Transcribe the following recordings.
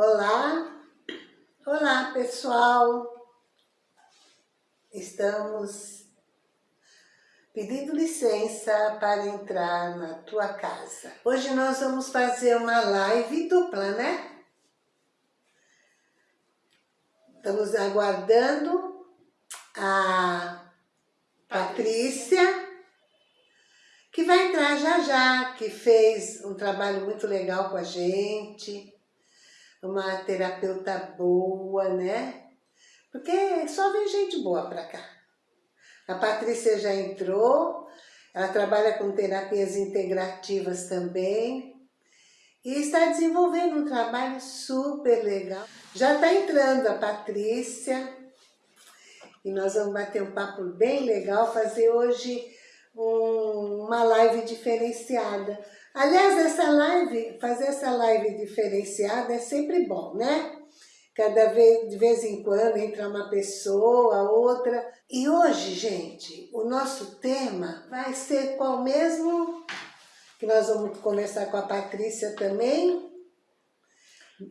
Olá, olá pessoal, estamos pedindo licença para entrar na tua casa. Hoje nós vamos fazer uma live dupla, né? Estamos aguardando a Patrícia, que vai entrar já já, que fez um trabalho muito legal com a gente uma terapeuta boa, né? Porque só vem gente boa pra cá. A Patrícia já entrou, ela trabalha com terapias integrativas também e está desenvolvendo um trabalho super legal. Já está entrando a Patrícia e nós vamos bater um papo bem legal, fazer hoje um, uma live diferenciada Aliás, essa live, fazer essa live diferenciada é sempre bom, né? Cada vez, de vez em quando entra uma pessoa, outra. E hoje, gente, o nosso tema vai ser qual mesmo? Que nós vamos conversar com a Patrícia também.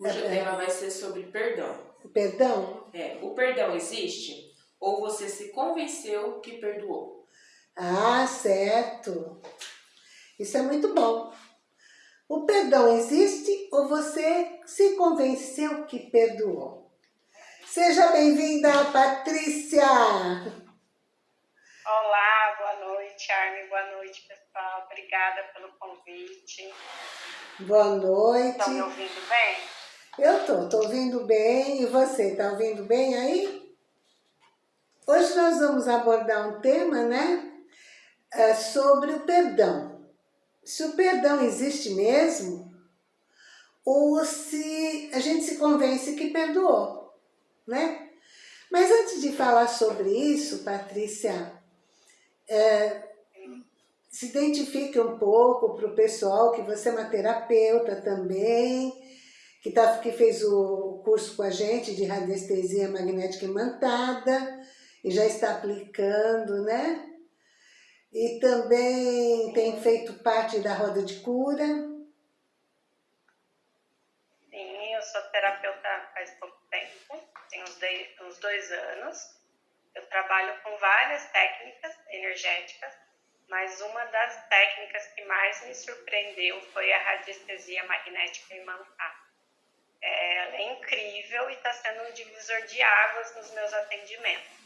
Hoje o tema vai ser sobre perdão. Perdão? É, o perdão existe ou você se convenceu que perdoou? Ah, certo. Isso é muito bom. O perdão existe ou você se convenceu que perdoou? Seja bem-vinda, Patrícia! Olá, boa noite, Armin, boa noite, pessoal. Obrigada pelo convite. Boa noite. Estão me ouvindo bem? Eu tô, tô ouvindo bem. E você, tá ouvindo bem aí? Hoje nós vamos abordar um tema, né? É sobre o perdão se o perdão existe mesmo, ou se a gente se convence que perdoou, né? Mas antes de falar sobre isso, Patrícia, é, se identifique um pouco para o pessoal que você é uma terapeuta também, que, tá, que fez o curso com a gente de radiestesia magnética imantada e já está aplicando, né? E também tem feito parte da roda de cura. Sim, eu sou terapeuta faz pouco tempo, tem uns, uns dois anos. Eu trabalho com várias técnicas energéticas, mas uma das técnicas que mais me surpreendeu foi a radiestesia magnética imantada. É, é incrível e está sendo um divisor de águas nos meus atendimentos.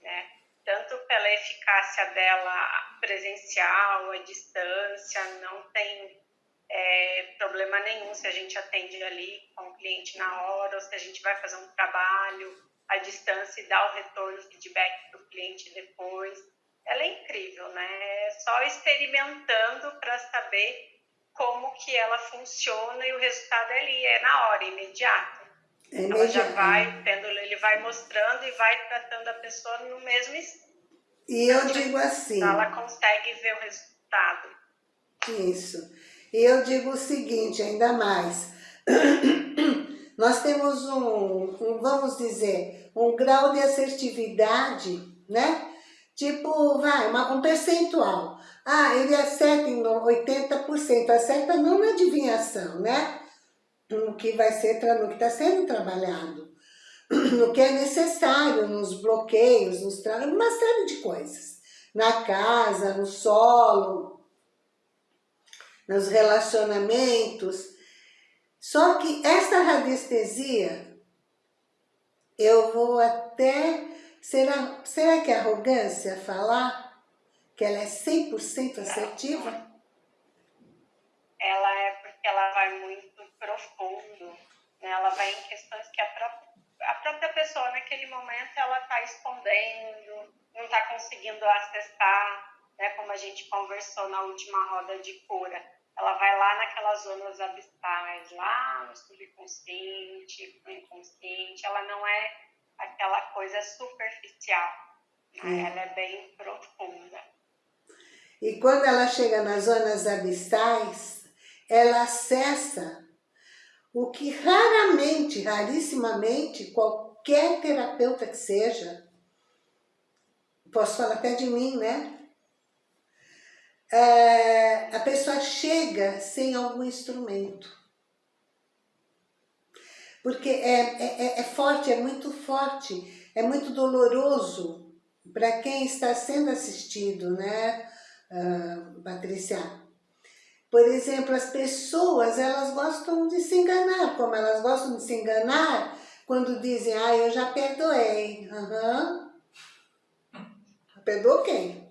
Né? Tanto pela eficácia dela presencial, à distância, não tem é, problema nenhum se a gente atende ali com o cliente na hora, ou se a gente vai fazer um trabalho à distância e dar o retorno, feedback para o cliente depois. Ela é incrível, né? É só experimentando para saber como que ela funciona e o resultado ali é na hora, imediato. É ela já vai tendo, ele vai mostrando e vai tratando a pessoa no mesmo. E eu digo assim... Ela consegue ver o resultado. Isso. E eu digo o seguinte, ainda mais. Nós temos um, um, vamos dizer, um grau de assertividade, né? Tipo, vai, uma, um percentual. Ah, ele acerta em 80%, acerta não na adivinhação, né? No que vai ser, no que está sendo trabalhado, no que é necessário, nos bloqueios, nos uma série de coisas. Na casa, no solo, nos relacionamentos. Só que esta radiestesia, eu vou até... Será, será que é arrogância falar que ela é 100% assertiva? Ela é porque ela vai muito profundo, né? ela vai em questões que a própria, a própria pessoa naquele momento ela está escondendo, não está conseguindo acessar, né? como a gente conversou na última roda de cura. Ela vai lá naquelas zonas abissais, lá no subconsciente, no inconsciente, ela não é aquela coisa superficial, né? ela é bem profunda. E quando ela chega nas zonas abissais, ela acessa o que raramente, rarissimamente, qualquer terapeuta que seja, posso falar até de mim, né? É, a pessoa chega sem algum instrumento. Porque é, é, é, é forte, é muito forte, é muito doloroso para quem está sendo assistido, né, uh, Patrícia? Por exemplo, as pessoas, elas gostam de se enganar, como elas gostam de se enganar quando dizem, ah, eu já perdoei. Uhum. Perdoou quem?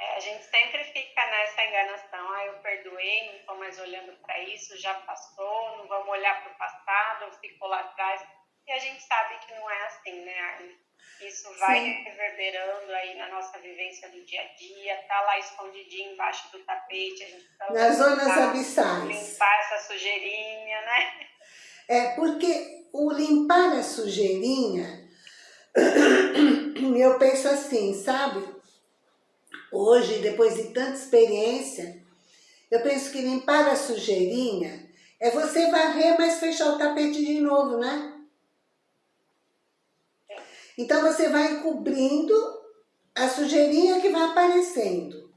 É, a gente sempre fica nessa enganação, ah, eu perdoei, não estou mais olhando para isso, já passou, não vamos olhar para o passado, ficou lá atrás. E a gente sabe que não é assim, né, Arne? Isso vai Sim. reverberando aí na nossa vivência do dia a dia, tá lá escondidinho embaixo do tapete, a gente tá Nas zonas abissais. Limpar essa sujeirinha, né? É, porque o limpar a sujeirinha, eu penso assim, sabe? Hoje, depois de tanta experiência, eu penso que limpar a sujeirinha é você varrer, mas fechar o tapete de novo, né? Então você vai encobrindo a sujeirinha que vai aparecendo.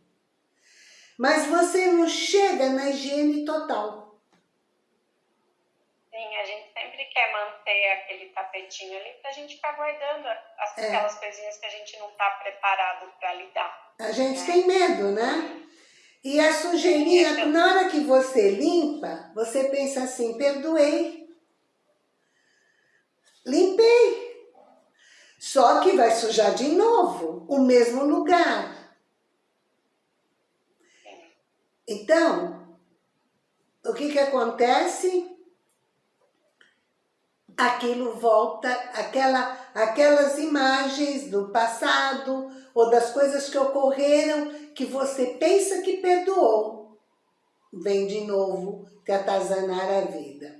Mas você não chega na higiene total. Sim, a gente sempre quer manter aquele tapetinho ali para a gente ficar guardando as, é. aquelas coisinhas que a gente não está preparado para lidar. A gente né? tem medo, né? E a sujeirinha, Sim, na hora que você limpa, você pensa assim, perdoei. Limpei. Só que vai sujar de novo o mesmo lugar. Então, o que que acontece? Aquilo volta, aquela, aquelas imagens do passado ou das coisas que ocorreram que você pensa que perdoou, vem de novo te atazanar a vida.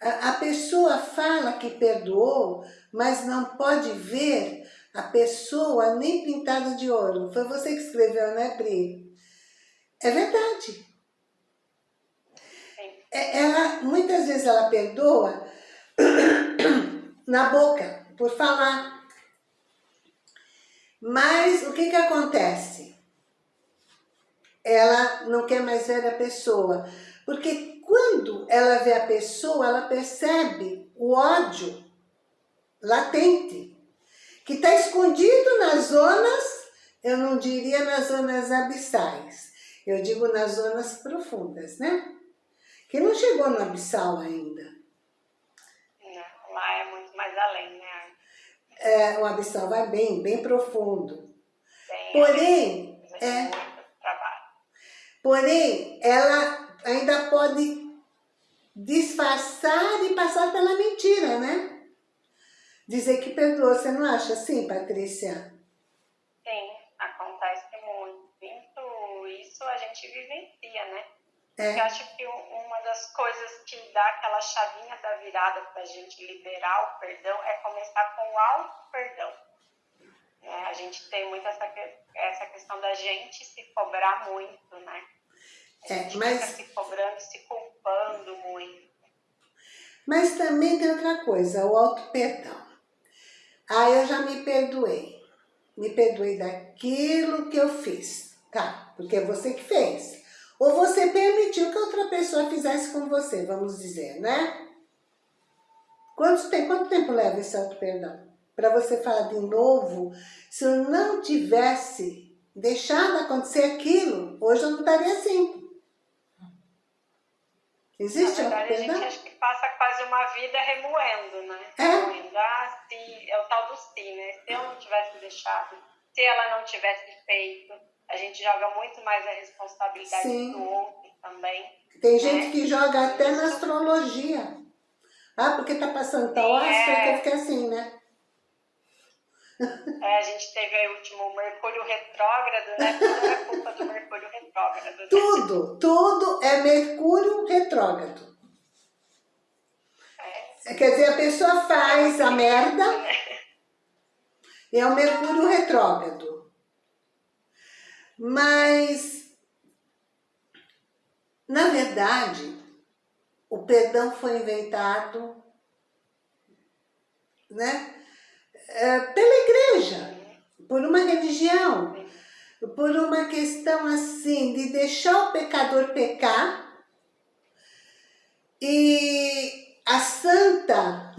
A, a pessoa fala que perdoou, mas não pode ver a pessoa nem pintada de ouro. Foi você que escreveu, né, Pri? É verdade. É, ela, muitas vezes ela perdoa na boca, por falar. Mas o que que acontece? Ela não quer mais ver a pessoa. Porque quando ela vê a pessoa, ela percebe o ódio latente, que está escondido nas zonas, eu não diria nas zonas abissais, eu digo nas zonas profundas, né? Que não chegou no abissal ainda. Não, lá é muito mais além, né? É, o abissal vai bem, bem profundo. Bem, porém, é, porém, ela ainda pode disfarçar e passar pela mentira, né? dizer que perdoa. Você não acha assim, Patrícia? Sim, acontece muito. Isso a gente vivencia, né? É. Eu acho que uma das coisas que dá aquela chavinha da virada para a gente liberar o perdão é começar com o auto-perdão. É, a gente tem muito essa, essa questão da gente se cobrar muito, né? A é, gente é, mas... fica se cobrando se culpando muito. Mas também tem outra coisa, o auto-perdão. Ah, eu já me perdoei. Me perdoei daquilo que eu fiz. Tá, porque é você que fez. Ou você permitiu que outra pessoa fizesse com você, vamos dizer, né? Quanto tempo, quanto tempo leva esse auto-perdão? Para você falar de novo, se eu não tivesse deixado acontecer aquilo, hoje eu não estaria assim. Existe Na verdade, a gente acha que passa quase uma vida remoendo, né? É. Remoendo. Ah, se, é o tal do si, né? Se eu não tivesse deixado, se ela não tivesse feito, a gente joga muito mais a responsabilidade Sim. do outro também. Tem né? gente que joga até na astrologia. Ah, porque tá passando tal hora, é... que fiquei assim, né? É, a gente teve aí o último Mercúrio retrógrado, né? Tudo é culpa do Mercúrio retrógrado. Né? Tudo, tudo é Mercúrio retrógrado. É. Quer dizer, a pessoa faz a merda e é o Mercúrio retrógrado. Mas, na verdade, o perdão foi inventado, né? É, pela igreja, por uma religião, por uma questão assim de deixar o pecador pecar E a santa,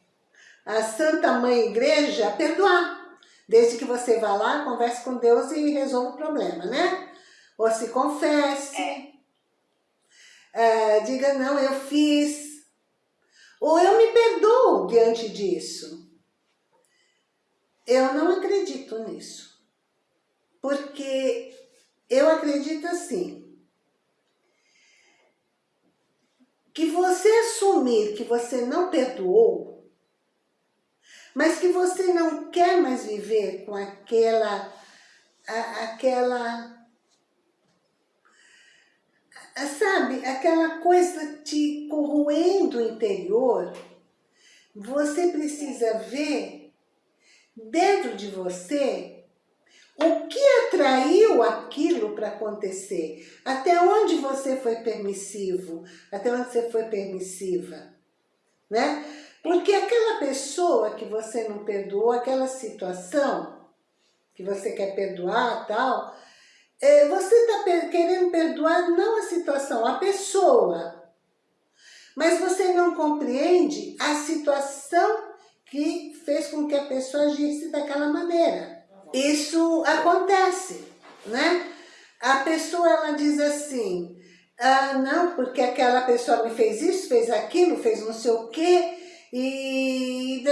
a santa mãe igreja, perdoar. Desde que você vá lá, converse com Deus e resolva o problema, né? Ou se confesse. É. É, diga, não, eu fiz. Ou eu me perdoo diante disso. Eu não acredito nisso. Porque eu acredito assim. Que você assumir que você não perdoou, mas que você não quer mais viver com aquela, a, aquela, sabe, aquela coisa te corroendo o interior, você precisa ver dentro de você o que atraiu aquilo para acontecer? Até onde você foi permissivo? Até onde você foi permissiva? Né? Porque aquela pessoa que você não perdoou, aquela situação que você quer perdoar tal, é, você está querendo perdoar não a situação, a pessoa. Mas você não compreende a situação que fez com que a pessoa agisse daquela maneira. Isso acontece, né? A pessoa, ela diz assim, ah, não, porque aquela pessoa me fez isso, fez aquilo, fez não sei o quê, e...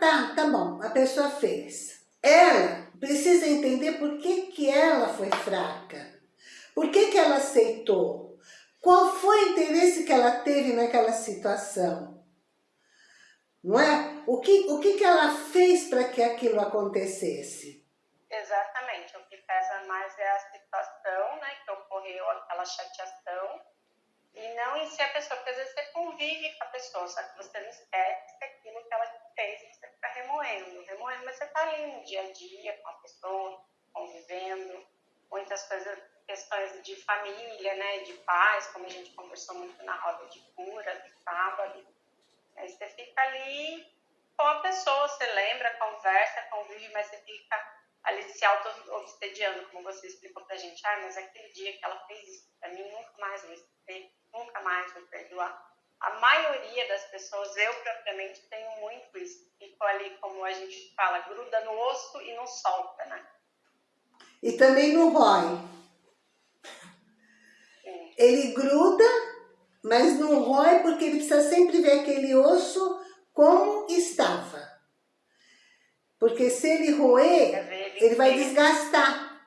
Tá, tá bom, a pessoa fez. Ela precisa entender por que, que ela foi fraca, por que, que ela aceitou, qual foi o interesse que ela teve naquela situação não é? O que, o que, que ela fez para que aquilo acontecesse? Exatamente, o que pesa mais é a situação, né, que ocorreu aquela chateação, e não em si a pessoa, porque às vezes você convive com a pessoa, só que você não esquece aquilo que ela fez, você fica remoendo, remoendo, mas você está ali no dia a dia com a pessoa, convivendo, muitas coisas, questões de família, né, de paz, como a gente conversou muito na roda de cura, de sábado, Aí você fica ali com a pessoa, você lembra, conversa, convive, mas você fica ali se auto-obsediando, como você explicou pra gente. Ah, mas aquele dia que ela fez isso pra mim, nunca mais vou esquecer, nunca mais vou perdoar. A maioria das pessoas, eu propriamente tenho muito isso. Fico ali, como a gente fala, gruda no osso e não solta, né? E também no rói. Ele gruda mas não rói porque ele precisa sempre ver aquele osso como estava. Porque se ele roer, ele vai desgastar.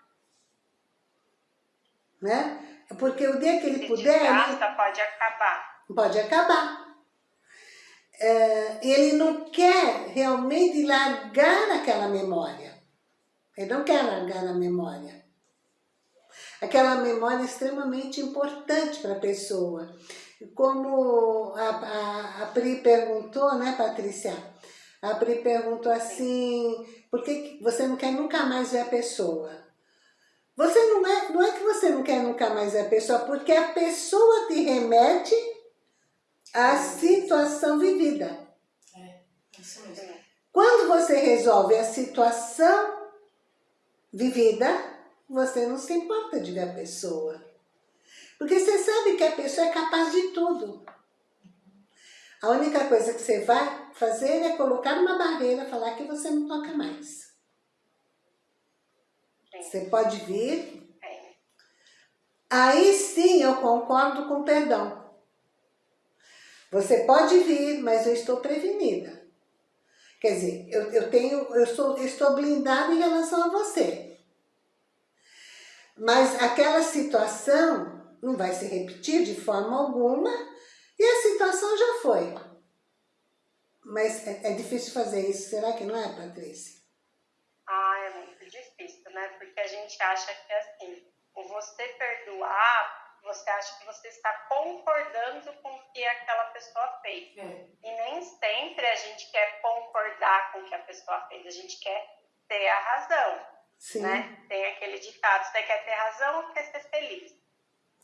Né? Porque o dia que ele puder... Desgasta, ele... pode acabar. Pode acabar. É, ele não quer realmente largar aquela memória. Ele não quer largar a memória. Aquela memória é extremamente importante para a pessoa como a, a, a Pri perguntou, né, Patrícia? A Pri perguntou assim, por que você não quer nunca mais ver a pessoa? Você não é, não é que você não quer nunca mais ver a pessoa, porque a pessoa te remete à situação vivida. É, isso mesmo. Quando você resolve a situação vivida, você não se importa de ver a pessoa. Porque você sabe que a pessoa é capaz de tudo. A única coisa que você vai fazer é colocar uma barreira, falar que você não toca mais. Você pode vir. Aí sim eu concordo com o perdão. Você pode vir, mas eu estou prevenida. Quer dizer, eu, eu, tenho, eu, sou, eu estou blindada em relação a você. Mas aquela situação não vai se repetir de forma alguma e a situação já foi. Mas é, é difícil fazer isso, será que não é, Patrícia? Ah, é muito difícil, né? Porque a gente acha que é assim, o você perdoar, você acha que você está concordando com o que aquela pessoa fez. É. E nem sempre a gente quer concordar com o que a pessoa fez, a gente quer ter a razão. Sim. Né? Tem aquele ditado, você quer ter razão ou quer ser feliz?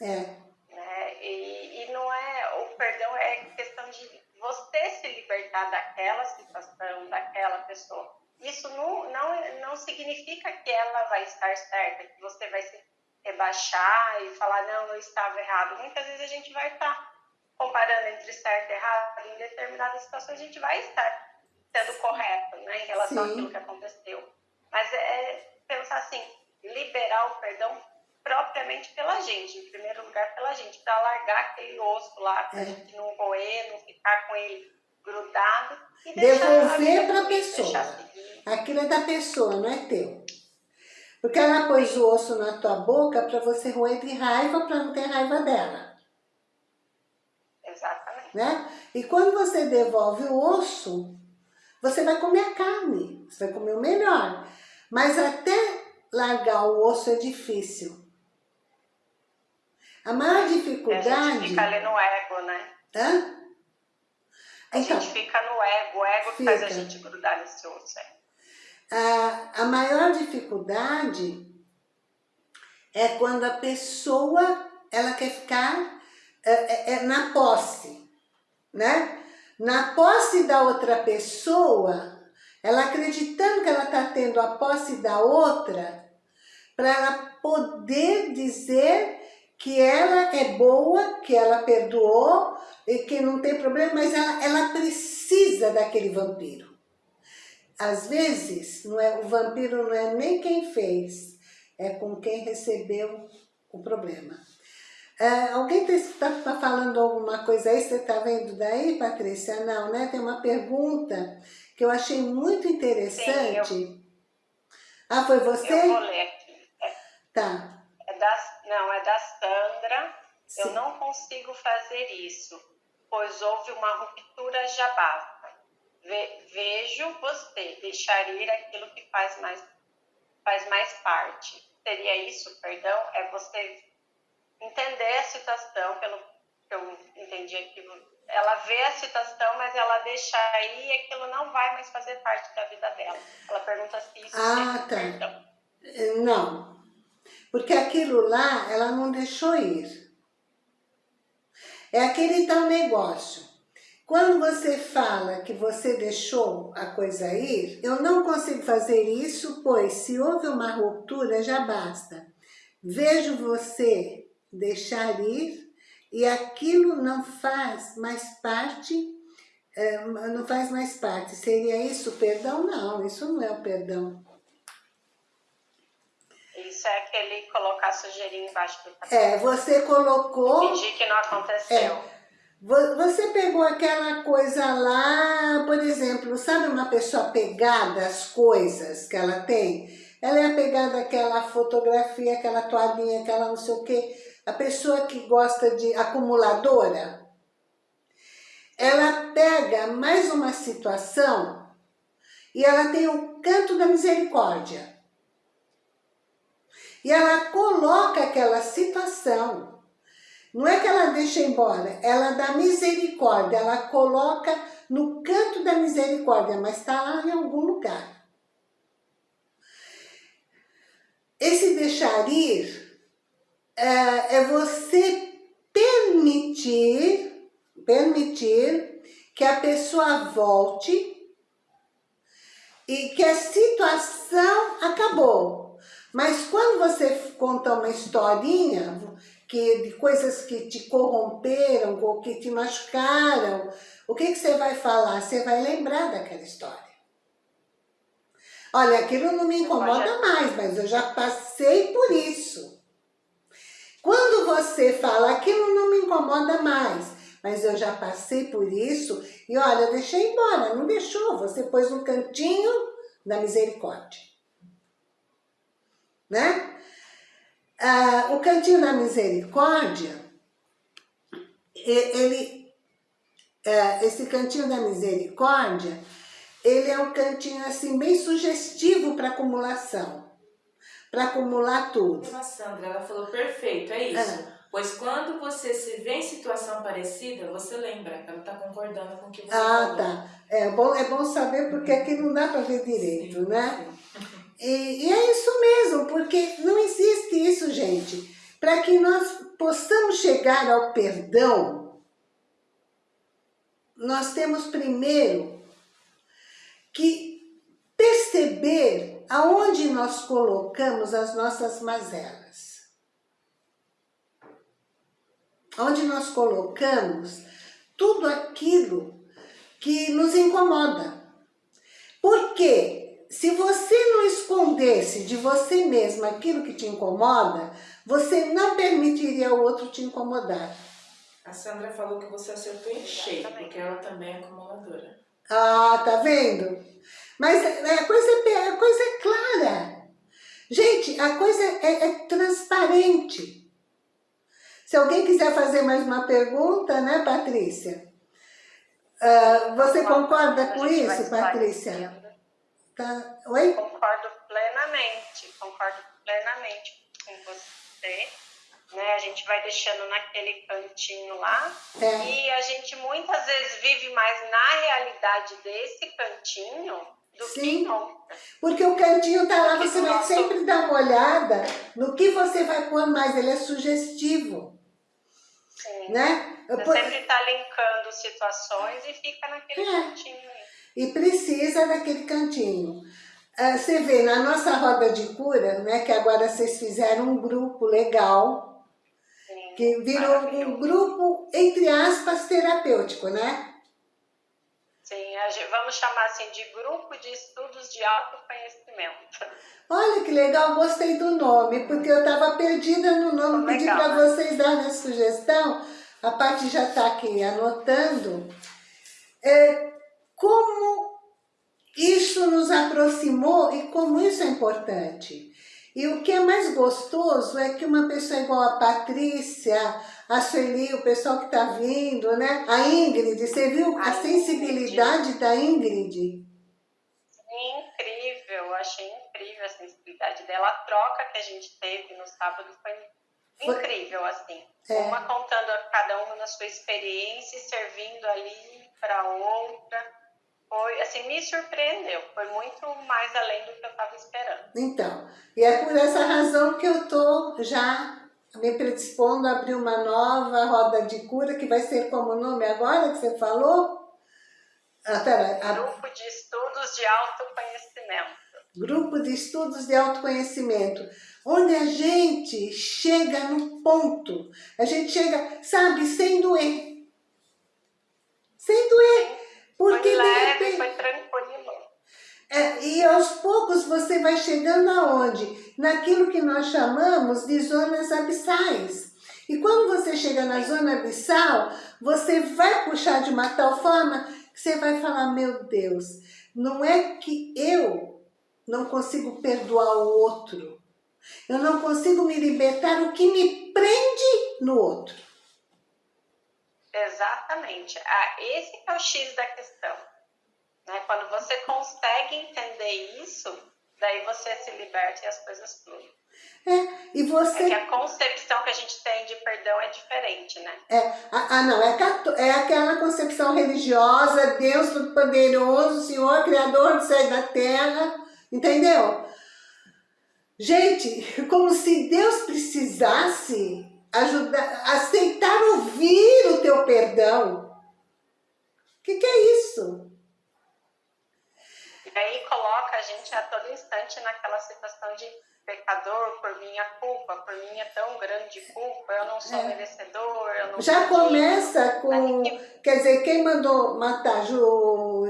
É. Né? E, e não é, o perdão é questão de você se libertar daquela situação, daquela pessoa. Isso não, não, não significa que ela vai estar certa, que você vai se rebaixar e falar, não, eu estava errado. Muitas vezes a gente vai estar, de certo e errado, em determinadas situações a gente vai estar sendo correto né, em relação Sim. àquilo que aconteceu. Mas é pensar assim, liberar o perdão propriamente pela gente, em primeiro lugar pela gente, para largar aquele osso lá, para a é. gente não roer, não ficar com ele grudado. E Devolver para a pessoa. Aquilo é da pessoa, não é teu. Porque ela pôs o osso na tua boca para você roer de raiva, para não ter raiva dela. Exatamente. Né? E quando você devolve o osso, você vai comer a carne, você vai comer o melhor. Mas até largar o osso é difícil. A maior dificuldade... A gente fica ali no ego, né? Hã? A então, gente fica no ego, o ego fica. faz a gente grudar nesse osso. É a, a maior dificuldade é quando a pessoa ela quer ficar é, é, é, na posse, né? Na posse da outra pessoa, ela acreditando que ela está tendo a posse da outra, para ela poder dizer que ela é boa, que ela perdoou, e que não tem problema, mas ela, ela precisa daquele vampiro às vezes, não é, o vampiro não é nem quem fez, é com quem recebeu o problema. É, alguém está tá falando alguma coisa aí? Você está vendo daí, Patrícia? Não, né? Tem uma pergunta que eu achei muito interessante. Sim, eu... Ah, foi você? Eu vou ler. É, tá. É da, não, é da Sandra. Sim. Eu não consigo fazer isso, pois houve uma ruptura jabá vejo você deixar ir aquilo que faz mais, faz mais parte. Seria isso, perdão? É você entender a situação, pelo que eu entendi aqui. Ela vê a situação, mas ela deixa aí e aquilo não vai mais fazer parte da vida dela. Ela pergunta se isso ah, tá. perdão. Eh, não, porque aquilo lá ela não deixou ir. É aquele tal negócio. Quando você fala que você deixou a coisa ir, eu não consigo fazer isso, pois se houve uma ruptura, já basta. Vejo você deixar ir e aquilo não faz mais parte, é, não faz mais parte. Seria isso perdão? Não, isso não é o perdão. Isso é aquele colocar sujeirinho embaixo do tapete. É, você colocou... Fingir que não aconteceu. É, você pegou aquela coisa lá, por exemplo, sabe uma pessoa pegada às coisas que ela tem? Ela é apegada àquela fotografia, aquela toalhinha, aquela não sei o quê. A pessoa que gosta de acumuladora, ela pega mais uma situação e ela tem o canto da misericórdia. E ela coloca aquela situação não é que ela deixa embora, ela dá misericórdia, ela coloca no canto da misericórdia, mas está lá em algum lugar. Esse deixar ir é, é você permitir, permitir que a pessoa volte e que a situação acabou. Mas quando você conta uma historinha, que, de coisas que te corromperam ou que te machucaram, o que, que você vai falar? Você vai lembrar daquela história. Olha, aquilo não me incomoda mais, mas eu já passei por isso. Quando você fala, aquilo não me incomoda mais, mas eu já passei por isso, e olha, eu deixei embora, não deixou, você pôs no cantinho da misericórdia. Né? Ah, o Cantinho da Misericórdia, ele, é, esse Cantinho da Misericórdia, ele é um cantinho assim bem sugestivo para acumulação, para acumular tudo. A Sandra, ela falou perfeito, é isso. É. Pois quando você se vê em situação parecida, você lembra, ela está concordando com o que você ah, falou. Ah, tá. É bom, é bom saber porque aqui não dá para ver direito, sim, né? Sim. E, e é isso mesmo, porque não existe isso, gente. Para que nós possamos chegar ao perdão, nós temos primeiro que perceber aonde nós colocamos as nossas mazelas. Onde nós colocamos tudo aquilo que nos incomoda. Porque se você não escondesse de você mesmo aquilo que te incomoda, você não permitiria o outro te incomodar. A Sandra falou que você acertou em cheio, porque ela também é acumuladora. Ah, tá vendo? Mas a coisa, a coisa é clara. Gente, a coisa é, é transparente. Se alguém quiser fazer mais uma pergunta, né, Patrícia? Uh, você concorda com isso, Patrícia? Tá. Oi? Concordo plenamente, concordo plenamente com você. Né? A gente vai deixando naquele cantinho lá é. e a gente muitas vezes vive mais na realidade desse cantinho do Sim. que não. Porque o cantinho tá lá, você vai sempre dar uma olhada no que você vai pôr mais, ele é sugestivo. Sim. Né? Você Por... sempre está linkando situações e fica naquele é. cantinho. E precisa daquele cantinho. Ah, você vê, na nossa roda de cura, né, que agora vocês fizeram um grupo legal, Sim, que virou um grupo, entre aspas, terapêutico, né? Sim, vamos chamar assim de grupo de estudos de autoconhecimento. Olha que legal, gostei do nome, porque eu estava perdida no nome, pedi para né? vocês darem a sugestão, a parte já está aqui anotando. É, como isso nos aproximou e como isso é importante. E o que é mais gostoso é que uma pessoa igual a Patrícia, a Sueli, o pessoal que está vindo, né? A Ingrid, você viu a, a sensibilidade Ingrid. da Ingrid? Incrível, achei incrível a sensibilidade dela. A troca que a gente teve no sábado foi, incrível, assim. É. Uma contando cada uma na sua experiência, servindo ali para outra foi, assim, me surpreendeu. Foi muito mais além do que eu estava esperando. Então, e é por essa razão que eu estou já me predispondo a abrir uma nova roda de cura, que vai ser como o nome agora que você falou? Ah, pera, a... Grupo de Estudos de Autoconhecimento. Grupo de Estudos de Autoconhecimento, onde a gente chega no ponto, a gente chega, sabe, sem doer. Sem doer. Porque foi leve, repente, foi tranquilo. É, e aos poucos você vai chegando aonde? Naquilo que nós chamamos de zonas abissais. E quando você chega na zona abissal, você vai puxar de uma tal forma que você vai falar, meu Deus, não é que eu não consigo perdoar o outro. Eu não consigo me libertar o que me prende no outro. Exatamente. Ah, esse é o X da questão. Né? Quando você consegue entender isso, daí você se liberta e as coisas fluem. É, e você... É que a concepção que a gente tem de perdão é diferente, né? É, ah, ah não, é, é aquela concepção religiosa, Deus Todo-Poderoso, Senhor, Criador do céu e da terra, entendeu? Gente, como se Deus precisasse ajudar, aceitar ouvir o teu perdão. O que, que é isso? E aí coloca a gente a todo instante naquela situação de pecador por minha culpa, por minha tão grande culpa, eu não sou é. merecedor, eu não Já começa com, quer dizer, quem mandou matar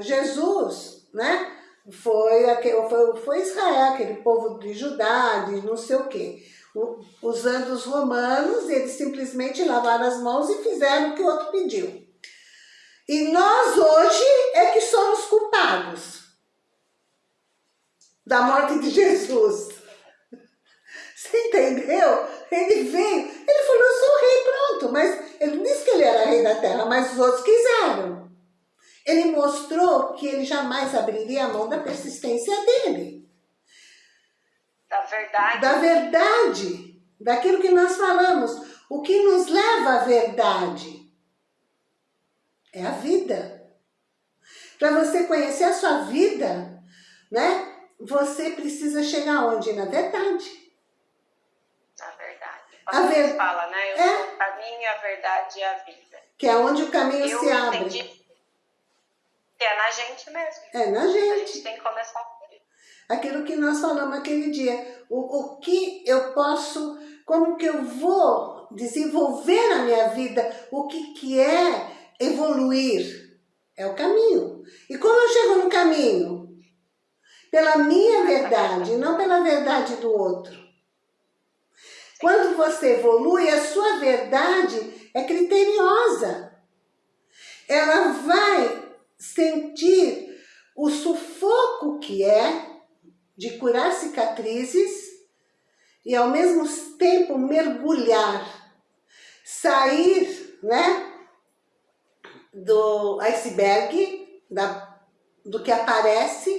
Jesus, né? Foi, foi, foi Israel, aquele povo de Judá, de não sei o quê usando os romanos, eles simplesmente lavaram as mãos e fizeram o que o outro pediu. E nós hoje é que somos culpados da morte de Jesus. Você entendeu? Ele veio, ele falou, eu sou rei, pronto. Mas ele disse que ele era rei da terra, mas os outros quiseram. Ele mostrou que ele jamais abriria a mão da persistência dele. Da verdade. Da verdade. Daquilo que nós falamos. O que nos leva à verdade é a vida. Para você conhecer a sua vida, né? Você precisa chegar onde? Na verdade. Na verdade. A ver... fala, né? Eu é. sou o caminho, a verdade e a vida. Que é onde o caminho Eu se abre. Entendi. É na gente mesmo. É na gente. A gente tem que começar aquilo que nós falamos aquele dia. O, o que eu posso, como que eu vou desenvolver na minha vida, o que, que é evoluir. É o caminho. E como eu chego no caminho? Pela minha verdade, não pela verdade do outro. Quando você evolui, a sua verdade é criteriosa. Ela vai sentir o sufoco que é de curar cicatrizes e ao mesmo tempo mergulhar, sair né, do iceberg, da, do que aparece,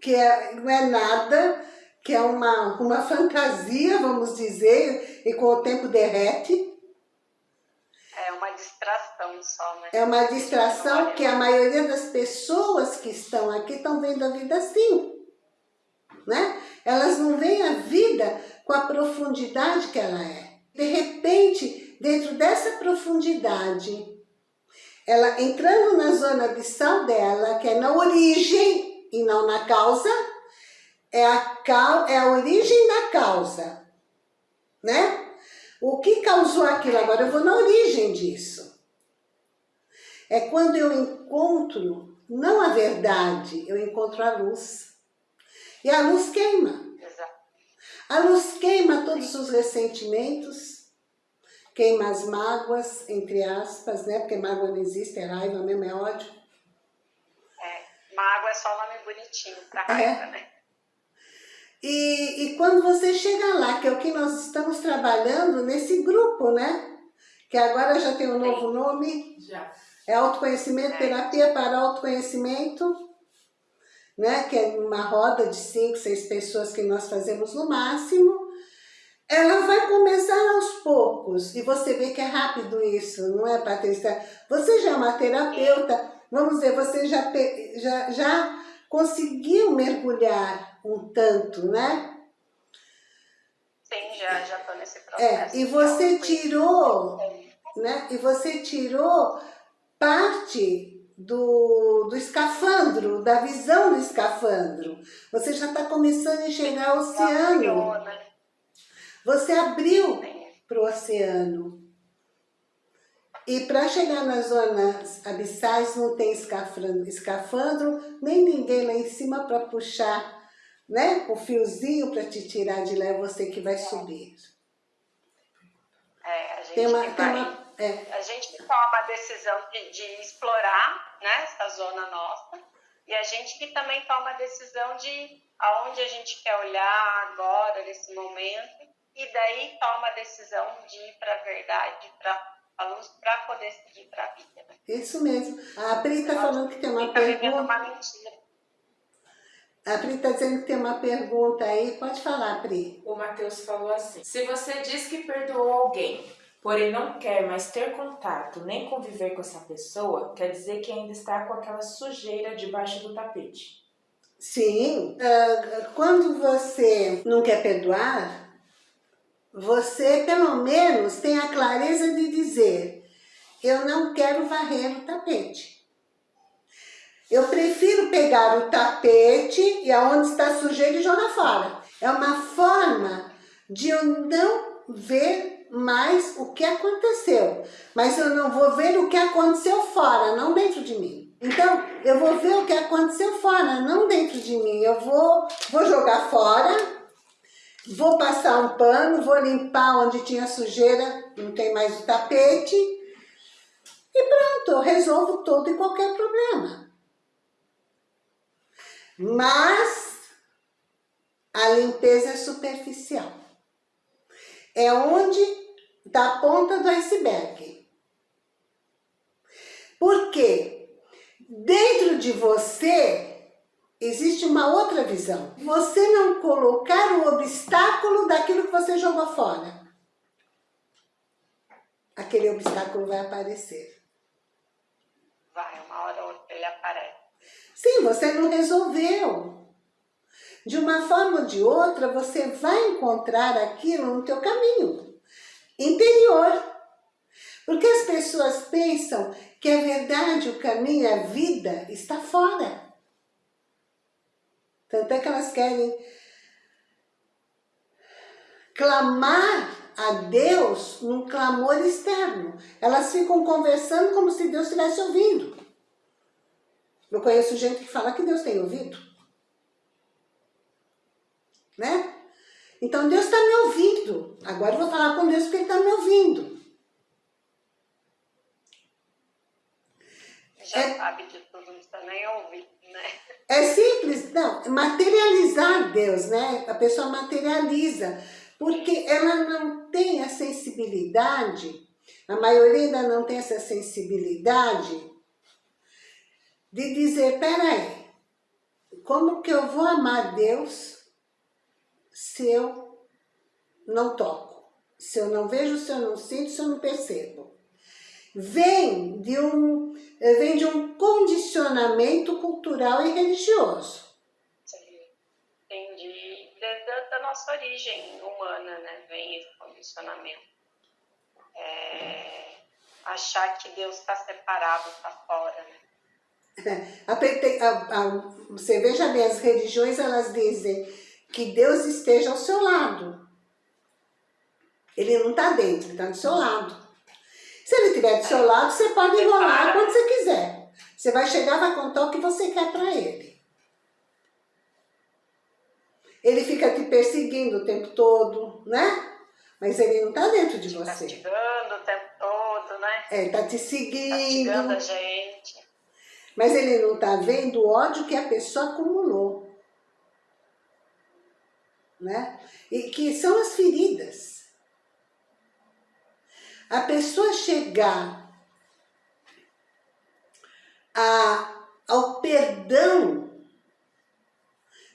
que é, não é nada, que é uma, uma fantasia, vamos dizer, e com o tempo derrete. É uma distração só, né? É uma distração que a maioria das pessoas que estão aqui estão vendo a vida assim. Né? Elas não veem a vida com a profundidade que ela é. De repente, dentro dessa profundidade, ela entrando na zona abissal dela, que é na origem e não na causa, é a, é a origem da causa, né? O que causou aquilo? Agora eu vou na origem disso. É quando eu encontro, não a verdade, eu encontro a luz. E a luz queima. A luz queima todos os ressentimentos, queima as mágoas, entre aspas, né? Porque mágoa não existe, é raiva mesmo, é ódio. É, mágoa é só nome bonitinho pra é. raiva, é. né? E, e quando você chega lá, que é o que nós estamos trabalhando nesse grupo, né? Que agora já tem um novo nome. Já. É autoconhecimento, é. terapia para autoconhecimento né, que é uma roda de cinco, seis pessoas que nós fazemos no máximo, ela vai começar aos poucos, e você vê que é rápido isso, não é, Patrícia? Você já é uma terapeuta, vamos dizer, você já, já, já conseguiu mergulhar um tanto, né? Sim, já já estou nesse é, processo. É, e você tirou, né? E você tirou parte do, do escafandro, da visão do escafandro. Você já está começando a enxergar o oceano. Você abriu para o oceano. E para chegar nas zonas abissais não tem escafandro, escafandro nem ninguém lá em cima para puxar né, o fiozinho para te tirar de lá, é você que vai subir. É, a gente tem uma, tem uma, é. A gente toma a decisão de, de, explorar né, essa zona nossa e a gente que também toma a decisão de aonde a gente quer olhar agora, nesse momento, e daí toma a decisão de ir para a verdade, para a luz, para poder seguir para a vida. Né? Isso mesmo. A Pri está falando que tem uma tá pergunta. Uma mentira. A Pri está dizendo que tem uma pergunta aí. Pode falar, Pri. O Matheus falou assim. Se você diz que perdoou alguém, porém não quer mais ter contato nem conviver com essa pessoa, quer dizer que ainda está com aquela sujeira debaixo do tapete. Sim, uh, quando você não quer perdoar, você pelo menos tem a clareza de dizer eu não quero varrer o tapete. Eu prefiro pegar o tapete e aonde está sujeira e jogar fora. É uma forma de eu não ver mais o que aconteceu. Mas eu não vou ver o que aconteceu fora, não dentro de mim. Então, eu vou ver o que aconteceu fora, não dentro de mim. Eu vou, vou jogar fora, vou passar um pano, vou limpar onde tinha sujeira, não tem mais o tapete. E pronto, eu resolvo todo e qualquer problema. Mas a limpeza é superficial é onde está a ponta do iceberg. Porque dentro de você existe uma outra visão. Você não colocar o obstáculo daquilo que você jogou fora. Aquele obstáculo vai aparecer. Vai, uma hora ou outra ele aparece. Sim, você não resolveu. De uma forma ou de outra, você vai encontrar aquilo no teu caminho interior. Porque as pessoas pensam que a verdade, o caminho, a vida está fora. Tanto é que elas querem clamar a Deus num clamor externo. Elas ficam conversando como se Deus estivesse ouvindo. Eu conheço gente que fala que Deus tem ouvido. Né? Então Deus está me ouvindo. Agora eu vou falar com Deus porque Ele está me ouvindo. Já é, sabe de tudo, não está nem ouvindo, né? É simples, não, materializar Deus, né? A pessoa materializa, porque ela não tem a sensibilidade, a maioria ainda não tem essa sensibilidade de dizer, peraí, como que eu vou amar Deus se eu não toco? Se eu não vejo, se eu não sinto, se eu não percebo? Vem de um, vem de um condicionamento cultural e religioso. Entendi. Desde a nossa origem humana, né? Vem esse condicionamento. É, achar que Deus está separado, está fora, né? A, a, a, você veja bem, as religiões elas dizem que Deus esteja ao seu lado. Ele não está dentro, ele está do seu lado. Se ele estiver do seu lado, você pode enrolar quando você quiser. Você vai chegar e vai contar o que você quer para ele. Ele fica te perseguindo o tempo todo, né? Mas ele não está dentro de você. Castigando o tempo todo, né? É, está te seguindo. Castigando a gente. Mas ele não está vendo o ódio que a pessoa acumulou. Né? E que são as feridas. A pessoa chegar a, ao perdão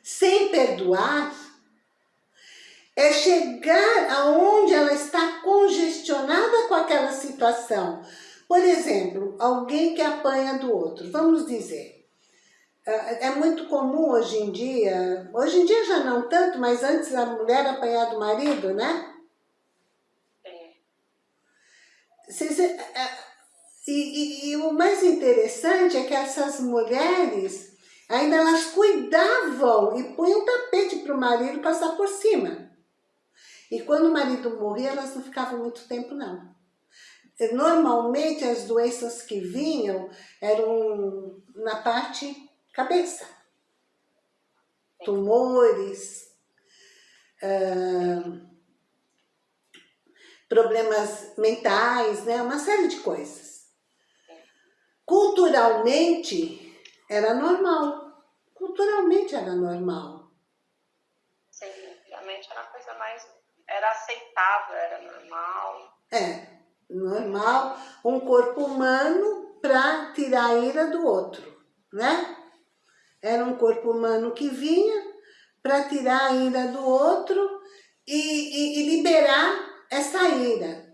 sem perdoar, é chegar aonde ela está congestionada com aquela situação. Por exemplo, alguém que apanha do outro, vamos dizer, é, é muito comum hoje em dia, hoje em dia já não tanto, mas antes a mulher apanhar do marido, né? É, e, e, e o mais interessante é que essas mulheres, ainda elas cuidavam e punham tapete para o marido passar por cima. E quando o marido morria, elas não ficavam muito tempo não. Normalmente as doenças que vinham eram na parte cabeça. Tumores, uh, problemas mentais, né? uma série de coisas. Culturalmente era normal. Culturalmente era normal. Sim, realmente era uma coisa mais... Era aceitável, era normal. É normal, um corpo humano para tirar a ira do outro, né? Era um corpo humano que vinha para tirar a ira do outro e, e, e liberar essa ira.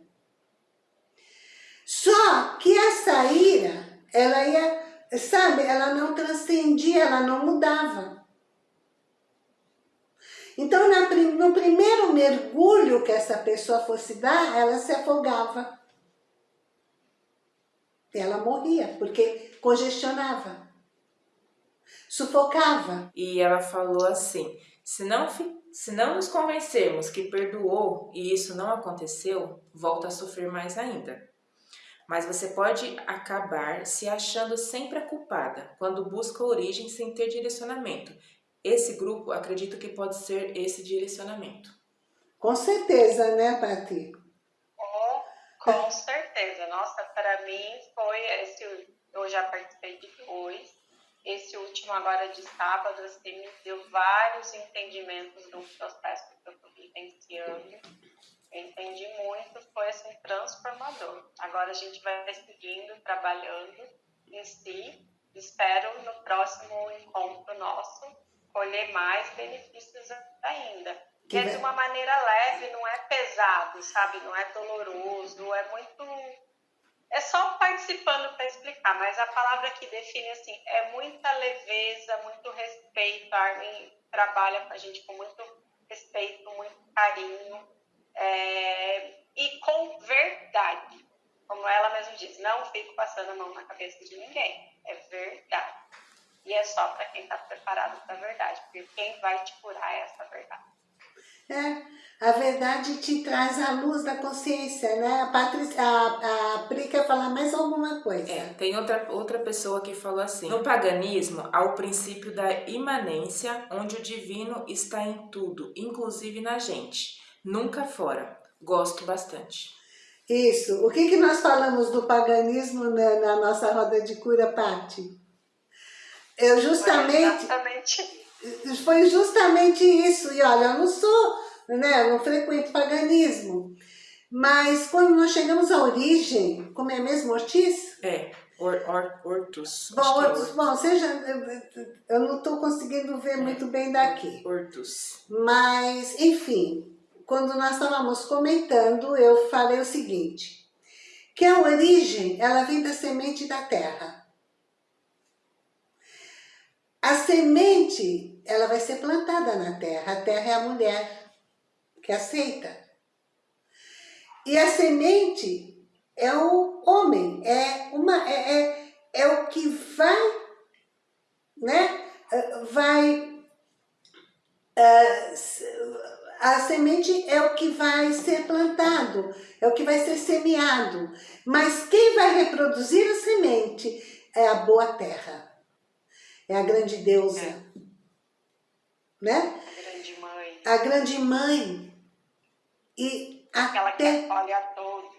Só que essa ira, ela ia, sabe, ela não transcendia, ela não mudava. Então, no primeiro mergulho que essa pessoa fosse dar, ela se afogava ela morria, porque congestionava, sufocava. E ela falou assim, se não, se não nos convencermos que perdoou e isso não aconteceu, volta a sofrer mais ainda. Mas você pode acabar se achando sempre a culpada, quando busca origem sem ter direcionamento. Esse grupo, acredito que pode ser esse direcionamento. Com certeza, né, Pati? Com certeza. Nossa, para mim foi esse. Eu já participei de dois. Esse último agora de sábado, assim, me deu vários entendimentos do processo que eu estou vivenciando. Eu entendi muito, foi assim, transformador. Agora a gente vai seguindo, trabalhando em si. Espero no próximo encontro nosso colher mais benefícios ainda que é de uma maneira leve, não é pesado, sabe? Não é doloroso, é muito... É só participando para explicar, mas a palavra que define, assim, é muita leveza, muito respeito. A Armin trabalha com a gente com muito respeito, muito carinho é... e com verdade. Como ela mesma diz, não fico passando a mão na cabeça de ninguém. É verdade. E é só para quem está preparado para a verdade, porque quem vai te curar é essa verdade. É, a verdade te traz a luz da consciência, né? A, Patrícia, a, a Pri quer falar mais alguma coisa. É, tem outra, outra pessoa que falou assim, no paganismo há o princípio da imanência, onde o divino está em tudo, inclusive na gente, nunca fora. Gosto bastante. Isso. O que, que nós falamos do paganismo na, na nossa roda de cura, Pati? Eu justamente... Foi, foi justamente isso. E olha, eu não sou, né, eu não frequento paganismo. Mas quando nós chegamos à origem, como é mesmo Ortiz? É, or, or, Ortus. Bom, Ortus, é bom, seja, eu não estou conseguindo ver é. muito bem daqui. Ortus. Mas, enfim, quando nós estávamos comentando, eu falei o seguinte, que a origem, ela vem da semente da terra. A semente, ela vai ser plantada na terra, a terra é a mulher que aceita. E a semente é o homem, é, uma, é, é, é o que vai, né, vai uh, a semente é o que vai ser plantado, é o que vai ser semeado. Mas quem vai reproduzir a semente é a boa terra, é a grande deusa. É. Né? A grande mãe. A grande mãe. E Aquela até... que olha a todos.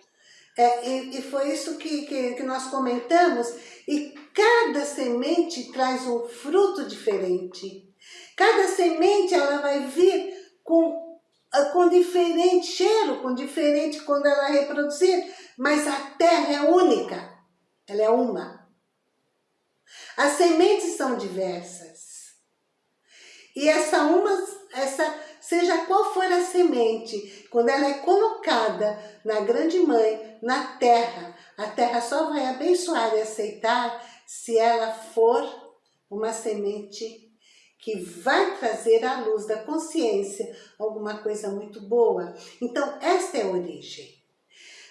É, e, e, foi isso que, que, que nós comentamos. E cada semente traz um fruto diferente. Cada semente ela vai vir com com diferente cheiro, com diferente quando ela é reproduzir, mas a terra é única, ela é uma. As sementes são diversas. E essa uma, essa, seja qual for a semente, quando ela é colocada na grande mãe, na terra, a terra só vai abençoar e aceitar se ela for uma semente que vai trazer à luz da consciência alguma coisa muito boa. Então, esta é a origem.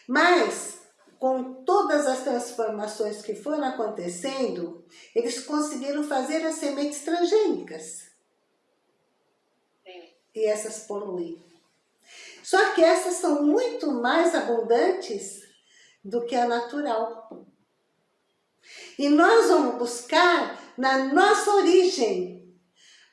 Mas, com todas as transformações que foram acontecendo, eles conseguiram fazer as sementes transgênicas. E essas poluem. Só que essas são muito mais abundantes do que a natural. E nós vamos buscar na nossa origem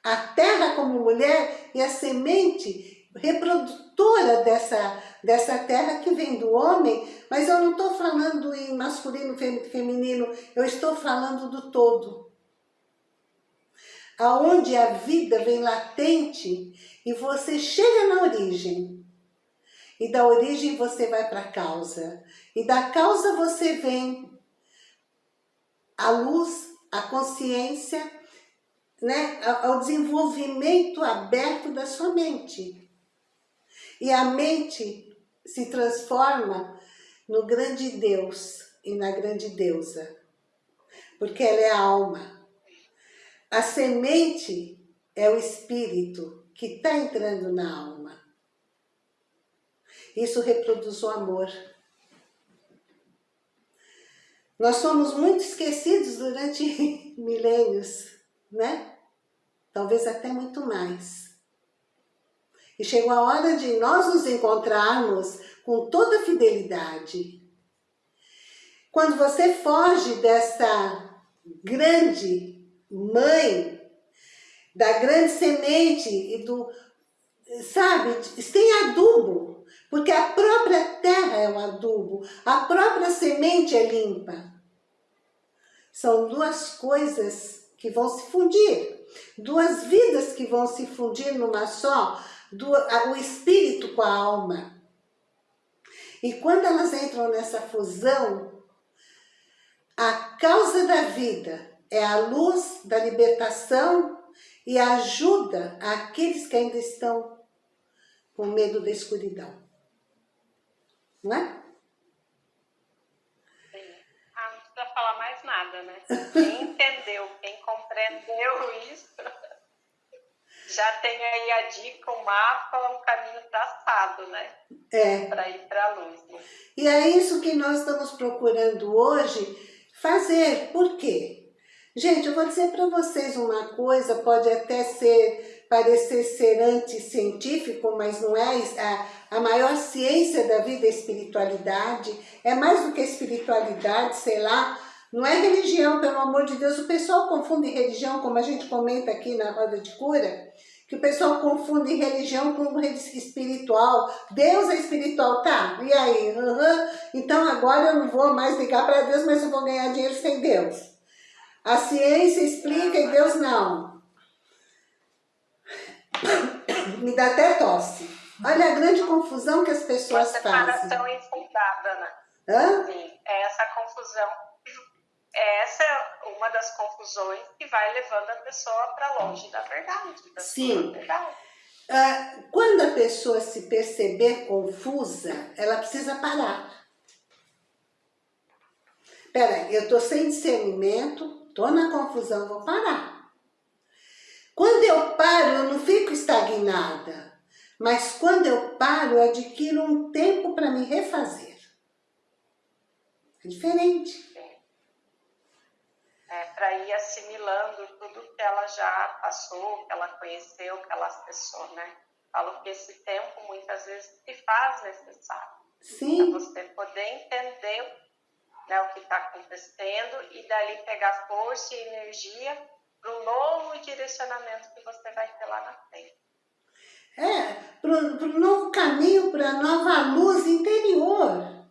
a terra como mulher e a semente reprodutora dessa, dessa terra que vem do homem, mas eu não estou falando em masculino, feminino, eu estou falando do todo. Aonde a vida vem latente e você chega na origem. E da origem você vai para a causa. E da causa você vem a luz, a consciência né, ao desenvolvimento aberto da sua mente. E a mente se transforma no grande Deus e na grande deusa, porque ela é a alma. A semente é o espírito que está entrando na alma. Isso reproduz o amor. Nós somos muito esquecidos durante milênios né? Talvez até muito mais. E chegou a hora de nós nos encontrarmos com toda fidelidade. Quando você foge dessa grande mãe, da grande semente e do, sabe, tem adubo, porque a própria terra é um adubo, a própria semente é limpa. São duas coisas que vão se fundir. Duas vidas que vão se fundir numa só, o espírito com a alma. E quando elas entram nessa fusão, a causa da vida é a luz da libertação e ajuda aqueles que ainda estão com medo da escuridão. Não é? Ah, não precisa falar mais nada, né? Quem entendeu, quem compreendeu isso, já tem aí a dica, o mapa, o caminho traçado, né? É. Para ir para a luz. Né? E é isso que nós estamos procurando hoje fazer. Por quê? Gente, eu vou dizer para vocês uma coisa, pode até ser parecer ser anticientífico, mas não é a, a maior ciência da vida é espiritualidade, é mais do que espiritualidade, sei lá, não é religião, pelo amor de Deus, o pessoal confunde religião, como a gente comenta aqui na roda de cura, que o pessoal confunde religião com espiritual. Deus é espiritual, tá? E aí? Uhum. Então agora eu não vou mais ligar para Deus, mas eu vou ganhar dinheiro sem Deus. A ciência explica e Deus não. Me dá até tosse. Olha a grande confusão que as pessoas fazem. Uma infundada, né? Hã? Sim, é essa confusão. Essa é uma das confusões que vai levando a pessoa para longe da verdade. Da Sim. Verdade. Ah, quando a pessoa se perceber confusa, ela precisa parar. Peraí, eu estou sem discernimento, estou na confusão, vou parar. Quando eu paro, eu não fico estagnada. Mas quando eu paro, eu adquiro um tempo para me refazer. É diferente. É, para ir assimilando tudo que ela já passou, que ela conheceu, que ela acessou, né? Falo que esse tempo muitas vezes se faz necessário. Sim. Para você poder entender né, o que está acontecendo e dali pegar força e energia para o novo direcionamento que você vai ter lá na frente. É, para o novo caminho, para a nova luz interior.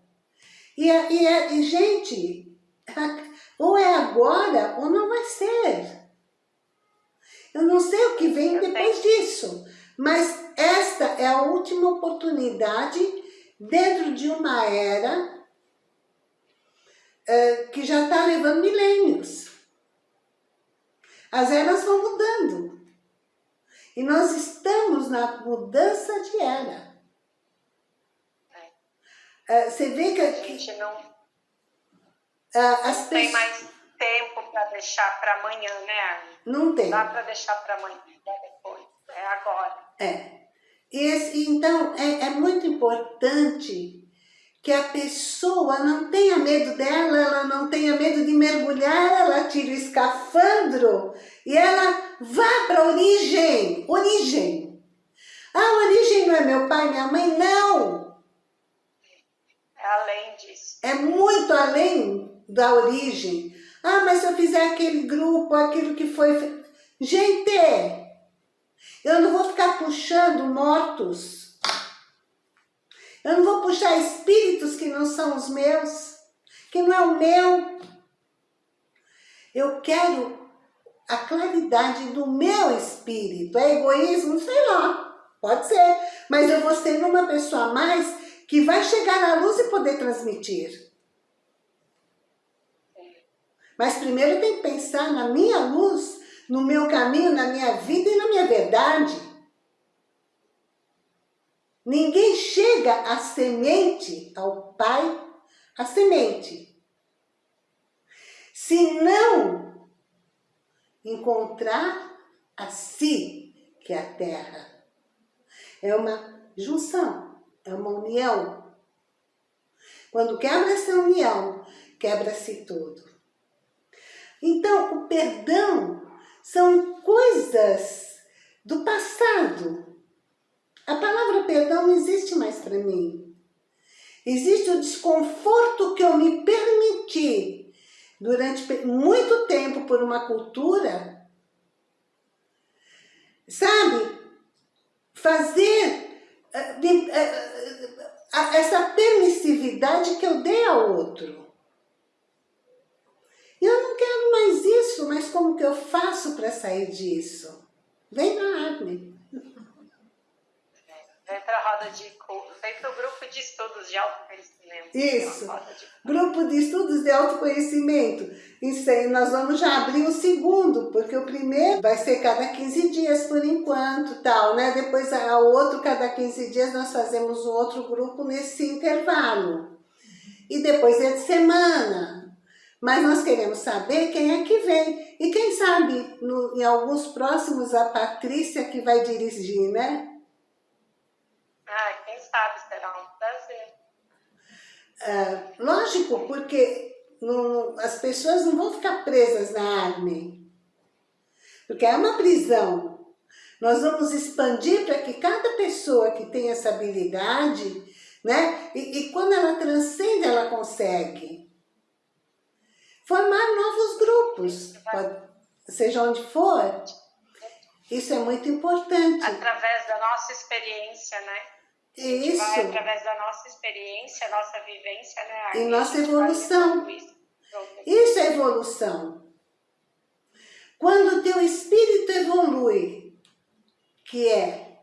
E, e, e gente, ou é agora ou não vai ser. Eu não sei o que vem depois disso, mas esta é a última oportunidade dentro de uma era é, que já está levando milênios. As eras vão mudando. E nós estamos na mudança de era. É, você vê que... A gente não, as não tem mais tempo para deixar para amanhã, né, Armin? Não tem. Não dá para deixar para amanhã, é depois, é agora. É. Esse, então, é, é muito importante que a pessoa não tenha medo dela, ela não tenha medo de mergulhar, ela tira o escafandro e ela vá para a origem, origem. Ah, a origem não é meu pai, minha mãe? Não! É além disso. É muito além da origem. Ah, mas se eu fizer aquele grupo, aquilo que foi... Gente, eu não vou ficar puxando mortos eu não vou puxar espíritos que não são os meus, que não é o meu. Eu quero a claridade do meu espírito. É egoísmo? Sei lá, pode ser. Mas eu vou ser uma pessoa a mais que vai chegar à luz e poder transmitir. Mas primeiro eu tenho que pensar na minha luz, no meu caminho, na minha vida e na minha verdade. Ninguém chega à semente, ao Pai, a semente. Se não encontrar a si, que é a terra. É uma junção, é uma união. Quando quebra essa união, quebra-se tudo. Então, o perdão são coisas do passado, a palavra perdão não existe mais para mim. Existe o desconforto que eu me permiti durante muito tempo por uma cultura, sabe? Fazer eh, eh, essa permissividade que eu dei ao outro. Eu não quero mais isso, mas como que eu faço para sair disso? Vem na Arme. Vem para a roda de vem para o grupo de estudos de autoconhecimento. Isso, grupo de estudos de autoconhecimento. Isso aí, nós vamos já abrir o segundo, porque o primeiro vai ser cada 15 dias por enquanto, tal, né? Depois o outro, cada 15 dias, nós fazemos um outro grupo nesse intervalo. E depois é de semana. Mas nós queremos saber quem é que vem. E quem sabe, no, em alguns próximos, a Patrícia que vai dirigir, né? Ah, quem sabe, será um prazer. É, lógico, porque não, as pessoas não vão ficar presas na arme. Porque é uma prisão. Nós vamos expandir para que cada pessoa que tem essa habilidade, né? E, e quando ela transcende, ela consegue formar novos grupos, pode, seja onde for. Isso é muito importante. Através da nossa experiência, né? Isso. Vai através da nossa experiência, nossa vivência, né? E nossa evolução. Isso é evolução. Quando o teu espírito evolui, que é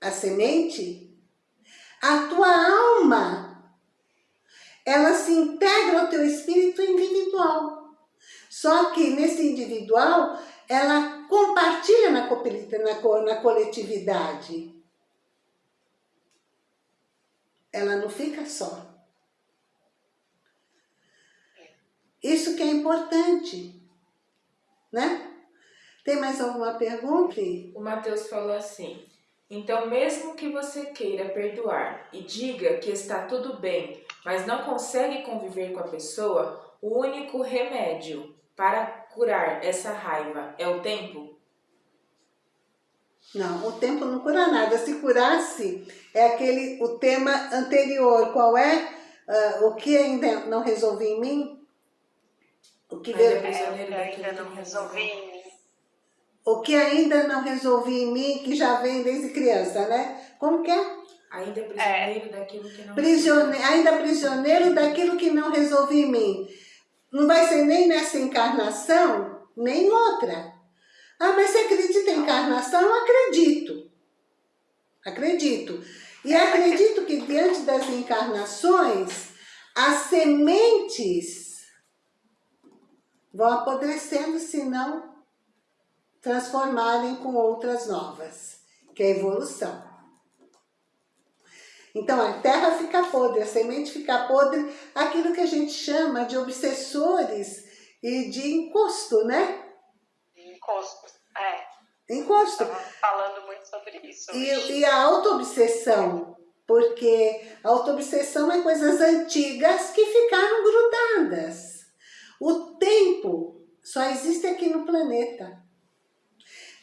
a semente, a tua alma, ela se integra ao teu espírito individual. Só que nesse individual, ela compartilha na, na, na coletividade. Ela não fica só. Isso que é importante, né? Tem mais alguma pergunta? O Mateus falou assim, então mesmo que você queira perdoar e diga que está tudo bem, mas não consegue conviver com a pessoa, o único remédio para curar essa raiva é o tempo? Não, o tempo não cura nada. Se curasse, é aquele, o tema anterior. Qual é? Uh, o que ainda não resolvi em mim? O que ainda, veio... é, ainda não resolvi em mim. O que ainda não resolvi em mim, que já vem desde criança, né? Como que é? Ainda prisioneiro é. daquilo que não Prisione... Ainda prisioneiro daquilo que não resolvi em mim. Não vai ser nem nessa encarnação, nem outra. Ah, mas você acredita em encarnação? Eu acredito. Acredito. E acredito que diante das encarnações, as sementes vão apodrecendo se não transformarem com outras novas, que é a evolução. Então a terra fica podre, a semente fica podre, aquilo que a gente chama de obsessores e de encosto, né? Encosto, é. Encosto. falando muito sobre isso. E, e a auto-obsessão, porque a auto-obsessão é coisas antigas que ficaram grudadas. O tempo só existe aqui no planeta.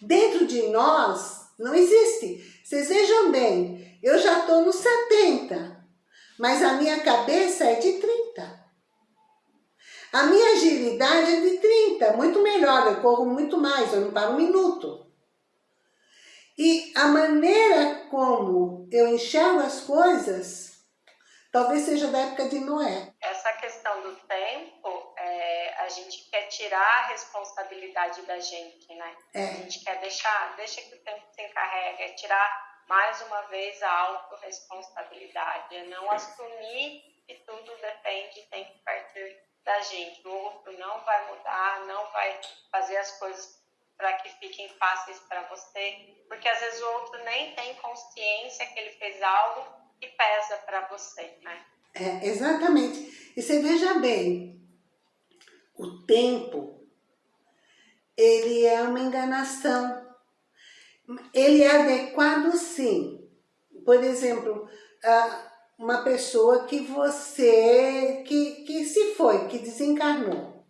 Dentro de nós não existe. Vocês vejam bem, eu já estou nos 70, mas a minha cabeça é de 30. A minha agilidade é de 30, muito melhor, eu corro muito mais, eu não paro um minuto. E a maneira como eu enxergo as coisas, talvez seja da época de Noé. Essa questão do tempo, é, a gente quer tirar a responsabilidade da gente, né? É. A gente quer deixar, deixa que o tempo se encarregue, é tirar mais uma vez a autorresponsabilidade, é não assumir que tudo depende, tem que partir da gente. O outro não vai mudar, não vai fazer as coisas para que fiquem fáceis para você, porque às vezes o outro nem tem consciência que ele fez algo que pesa para você, né? É, exatamente. E você veja bem, o tempo, ele é uma enganação. Ele é adequado sim. Por exemplo, uma pessoa que você, que, que se foi, que desencarnou.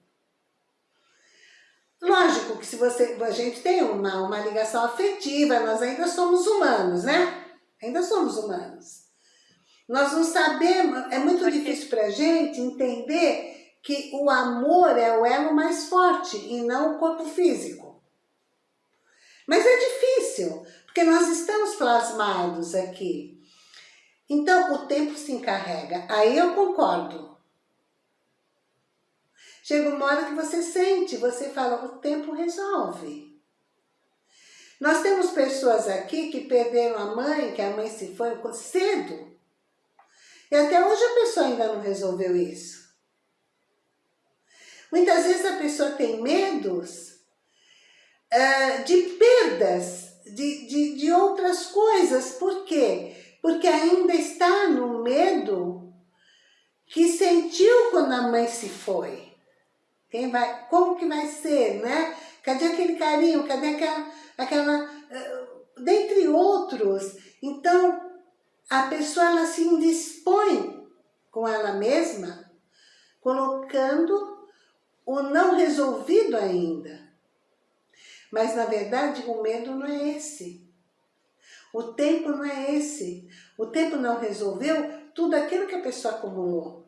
Lógico que se você, a gente tem uma, uma ligação afetiva, nós ainda somos humanos, né? Ainda somos humanos. Nós não sabemos, é muito difícil para a gente entender que o amor é o elo mais forte e não o corpo físico. Mas é difícil, porque nós estamos plasmados aqui. Então, o tempo se encarrega. Aí eu concordo. Chega uma hora que você sente, você fala, o tempo resolve. Nós temos pessoas aqui que perderam a mãe, que a mãe se foi cedo. E até hoje a pessoa ainda não resolveu isso. Muitas vezes a pessoa tem medos uh, de perdas, de, de, de outras coisas. Por quê? porque ainda está no medo que sentiu quando a mãe se foi. Quem vai, como que vai ser, né? Cadê aquele carinho? Cadê aquela, aquela uh, dentre outros. Então, a pessoa ela se indispõe com ela mesma, colocando o não resolvido ainda. Mas, na verdade, o medo não é esse. O tempo não é esse. O tempo não resolveu tudo aquilo que a pessoa acumulou.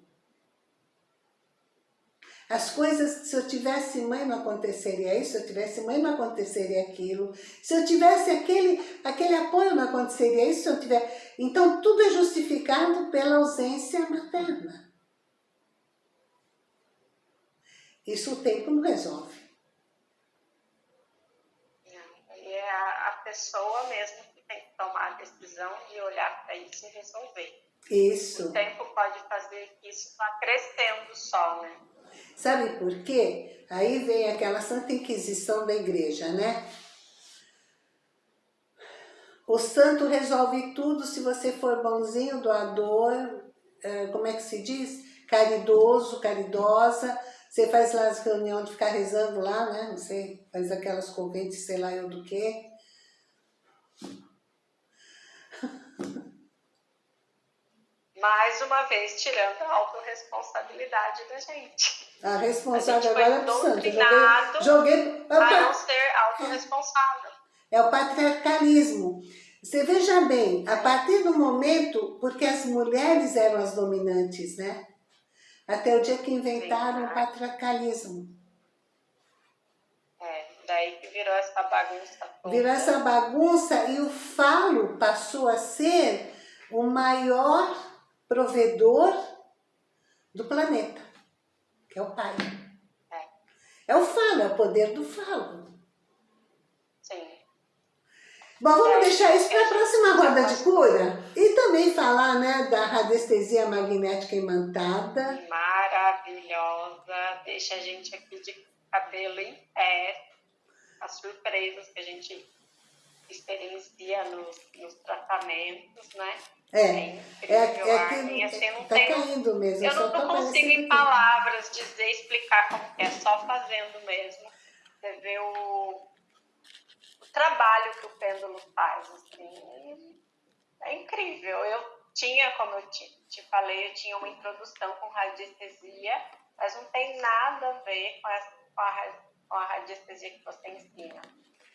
As coisas, se eu tivesse mãe não aconteceria isso, se eu tivesse mãe não aconteceria aquilo, se eu tivesse aquele, aquele apoio não aconteceria isso, se eu tiver... Então tudo é justificado pela ausência materna. Isso o tempo não resolve. E é a, a pessoa mesmo que tem que tomar a decisão de olhar para isso e resolver. Isso. O tempo pode fazer que isso vá crescendo só, né? Sabe por quê? Aí vem aquela Santa Inquisição da igreja, né? O santo resolve tudo se você for bonzinho, doador, é, como é que se diz? Caridoso, caridosa. Você faz lá as reuniões de ficar rezando lá, né? Não sei, faz aquelas conventes, sei lá eu do quê. Mais uma vez, tirando a autorresponsabilidade da gente. A responsável agora é santo. Doutrinado joguei, joguei a não ser autorresponsável. é o patriarcalismo. Você veja bem, a partir do momento, porque as mulheres eram as dominantes, né? Até o dia que inventaram o patriarcalismo. É, daí virou essa bagunça toda. Virou essa bagunça e o falo passou a ser o maior provedor do planeta, que é o pai. É. É o falo, é o poder do falo. Sim. Bom, vamos É, deixar isso para a próxima roda de cura e também falar né, da radiestesia magnética imantada. Maravilhosa. Deixa a gente aqui de cabelo em pé. As surpresas que a gente experiencia nos, nos tratamentos, né? É, É é, incrível, é que Assim, não tá tenho caindo mesmo. Eu não, não consigo em aqui. palavras dizer, explicar como é, só fazendo mesmo. Você vê o, o trabalho que o pêndulo faz, assim, é incrível. Eu tinha, como eu te, te falei, eu tinha uma introdução com radiestesia, mas não tem nada a ver com, essa, com, a, com a radiestesia que você ensina.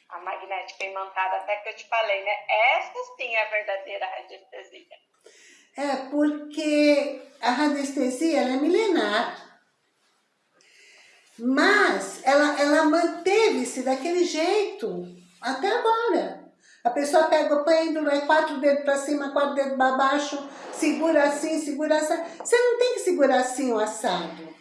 A magnética imantada, até que eu te falei, né? Essa sim é a verdadeira radiestesia. É, porque a radiestesia ela é milenar. Mas ela, ela manteve-se daquele jeito até agora. A pessoa pega o pêndulo, é quatro dedos para cima, quatro dedos para baixo, segura assim, segura assim. Você não tem que segurar assim o assado.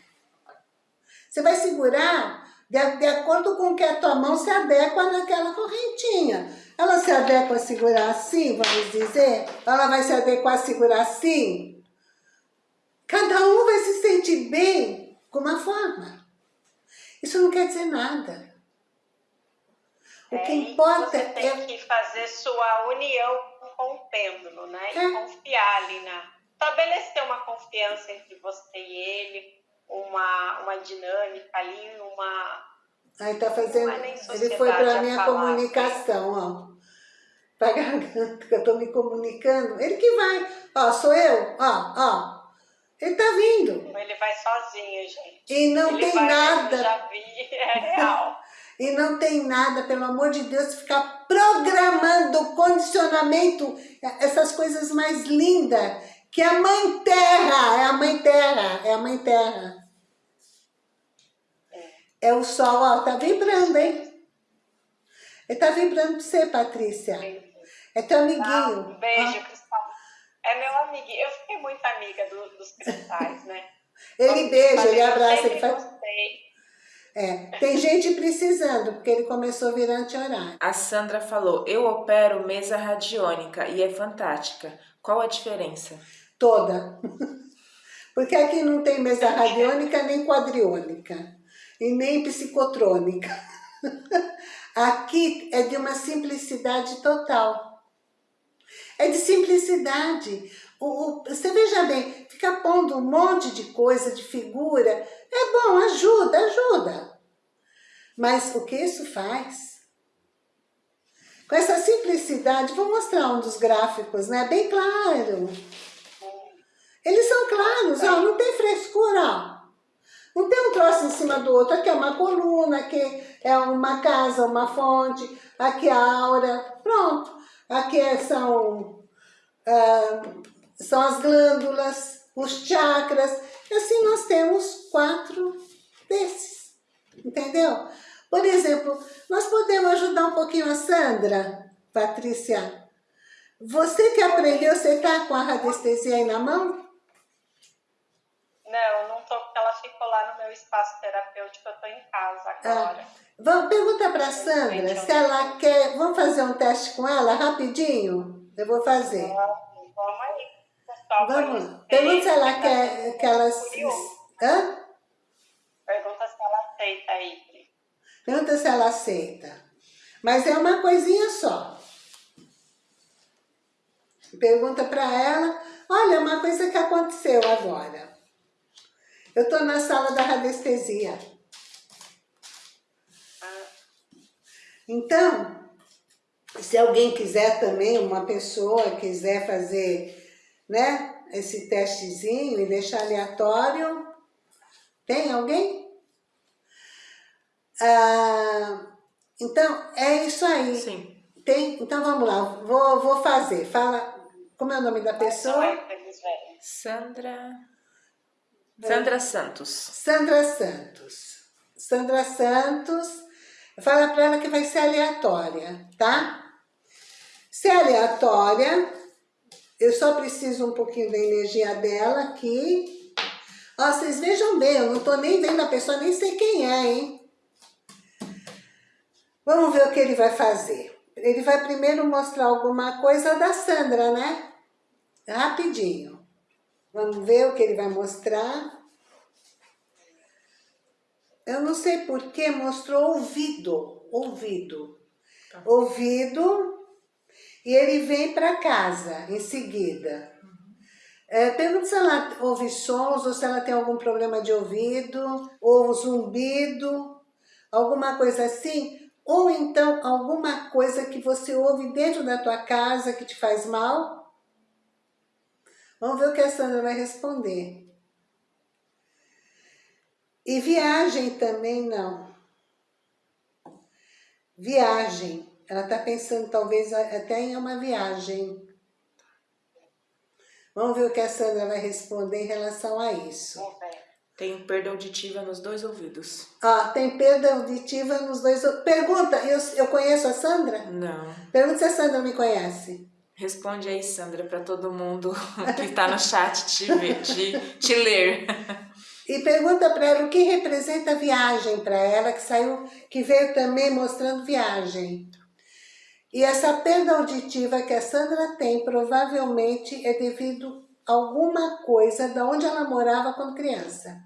Você vai segurar de, de acordo com que a tua mão se adequa naquela correntinha. Ela se adequa a segurar assim, vamos dizer? Ela vai se adequar a segurar assim? Cada um vai se sentir bem com uma forma. Isso não quer dizer nada. O que É, importa você tem é... que fazer sua união com o pêndulo, né? E É. confiar ali na... Estabelecer uma confiança entre você e ele, uma, uma dinâmica ali, uma... Aí tá fazendo... Ele foi para a minha falar, comunicação, ó. Pra garganta, que eu tô me comunicando. Ele que vai. Ó, sou eu. Ó, ó. Ele tá vindo. Ele vai sozinho, gente. E não ele tem vai, nada. Eu já vi, é real. E não tem nada, pelo amor de Deus, ficar programando condicionamento, essas coisas mais lindas, que a mãe terra, é a mãe terra, é a mãe terra. É o sol, ó, tá vibrando, hein? Ele tá vibrando pra você, Patrícia. É teu Ah, amiguinho. um beijo, Cristal. É meu amiguinho. Eu fiquei muito amiga do- dos cristais, né? Ó. Ele beija, ele abraça, ele faz... gostei. É, tem gente precisando, porque ele começou a virar anti-horário. A Sandra falou, eu opero mesa radiônica e é fantástica. Qual a diferença? Toda. Porque aqui não tem mesa radiônica nem quadriônica. E nem psicotrônica. Aqui é de uma simplicidade total. É de simplicidade. O, o- você veja bem, fica pondo um monte de coisa, de figura. É bom, ajuda, ajuda. Mas o que isso faz? Com essa simplicidade, vou mostrar um dos gráficos, né? Bem claro. Eles são claros, ó, não tem frescura, ó. Não tem um troço em cima do outro. Aqui é uma coluna, aqui é uma casa, uma fonte, aqui é a aura. Pronto. Aqui é, são, ah, são as glândulas, os chakras. E assim nós temos quatro desses. Entendeu? Por exemplo, nós podemos ajudar um pouquinho a Sandra, Patrícia. Você que aprendeu, você está com a radiestesia aí na mão? Não, não tô, porque ela ficou lá no meu espaço terapêutico, eu tô em casa agora. Ah, vamos perguntar para Sandra se ela quer. Vamos fazer um teste com ela rapidinho? Eu vou fazer. Vamos, vamos aí. Vamos. Pergunta se ela quer que ela. Hã? Pergunta se ela aceita aí. Pergunta se ela aceita. Mas é uma coisinha só. Pergunta para ela, olha, uma coisa que aconteceu agora. Eu estou na sala da radiestesia. Então, se alguém quiser também, uma pessoa quiser fazer né, esse testezinho e deixar aleatório, tem alguém? Ah, então, é isso aí. Sim. Tem, então vamos lá, vou, vou fazer. Fala, como é o nome da pessoa? Sandra... Sandra Santos. Sandra Santos. Sandra Santos. Fala para ela que vai ser aleatória, tá? Se é aleatória, eu só preciso um pouquinho da energia dela aqui. Ó, vocês vejam bem, eu não tô nem vendo a pessoa, nem sei quem é, hein? Vamos ver o que ele vai fazer. Ele vai primeiro mostrar alguma coisa da Sandra, né? Rapidinho. Vamos ver o que ele vai mostrar. Eu não sei por que mostrou ouvido, ouvido. Tá. Ouvido, e ele vem para casa em seguida. É, pergunta se ela ouve sons ou se ela tem algum problema de ouvido, ou zumbido, alguma coisa assim. Ou então alguma coisa que você ouve dentro da tua casa que te faz mal. Vamos ver o que a Sandra vai responder. E viagem também não. Viagem. Ela está pensando talvez até em uma viagem. Vamos ver o que a Sandra vai responder em relação a isso. Tem perda auditiva nos dois ouvidos. Ah, tem perda auditiva nos dois ouvidos. Pergunta, eu, eu conheço a Sandra? Não. Pergunta se a Sandra me conhece. Responde aí, Sandra, para todo mundo que está no chat te, te, te ler. E pergunta para ela o que representa viagem para ela, que saiu, que veio também mostrando viagem. E essa perda auditiva que a Sandra tem, provavelmente é devido a alguma coisa da onde ela morava quando criança.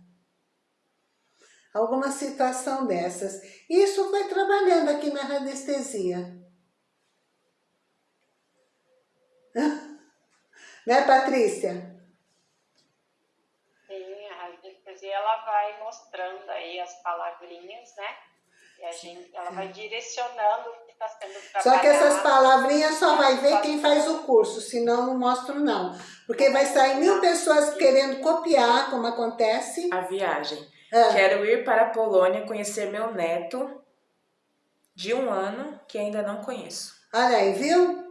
Alguma situação dessas. E isso foi trabalhando aqui na radiestesia. né, Patrícia? Sim, a radiestesia ela vai mostrando aí as palavrinhas, né? E a gente, ela vai direcionando o que está sendo trabalhado. Só que essas palavrinhas só vai ver quem faz o curso, senão não mostro não. Porque vai sair mil pessoas querendo copiar, como acontece. A viagem. Ah. Quero ir para a Polônia conhecer meu neto de um ano que ainda não conheço. Olha aí, viu?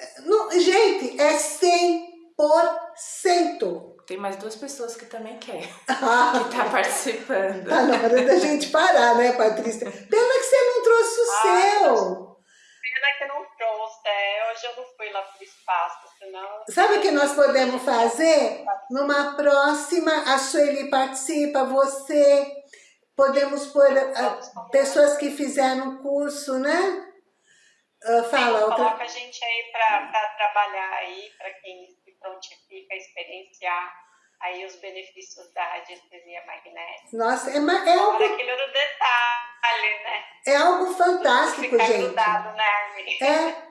É. gente, é 100%. Tem mais duas pessoas que também querem, ah. que tá participando. Tá na hora da gente parar, né, Patrícia? Pena que você não trouxe o Ai, seu. Pena que não trouxe, é, hoje eu não fui lá pro espaço, senão... Sabe o que nós podemos fazer? Numa próxima, a Sueli participa, você... Podemos pôr uh, pessoas que fizeram o curso, né? Uh, fala outra... Coloca a gente aí para trabalhar aí, para quem se prontifica a experienciar aí os benefícios da radiestesia magnética. Nossa, é, é algo... aquele do detalhe, né? É algo fantástico, gente. Grudado, né, Armin? É.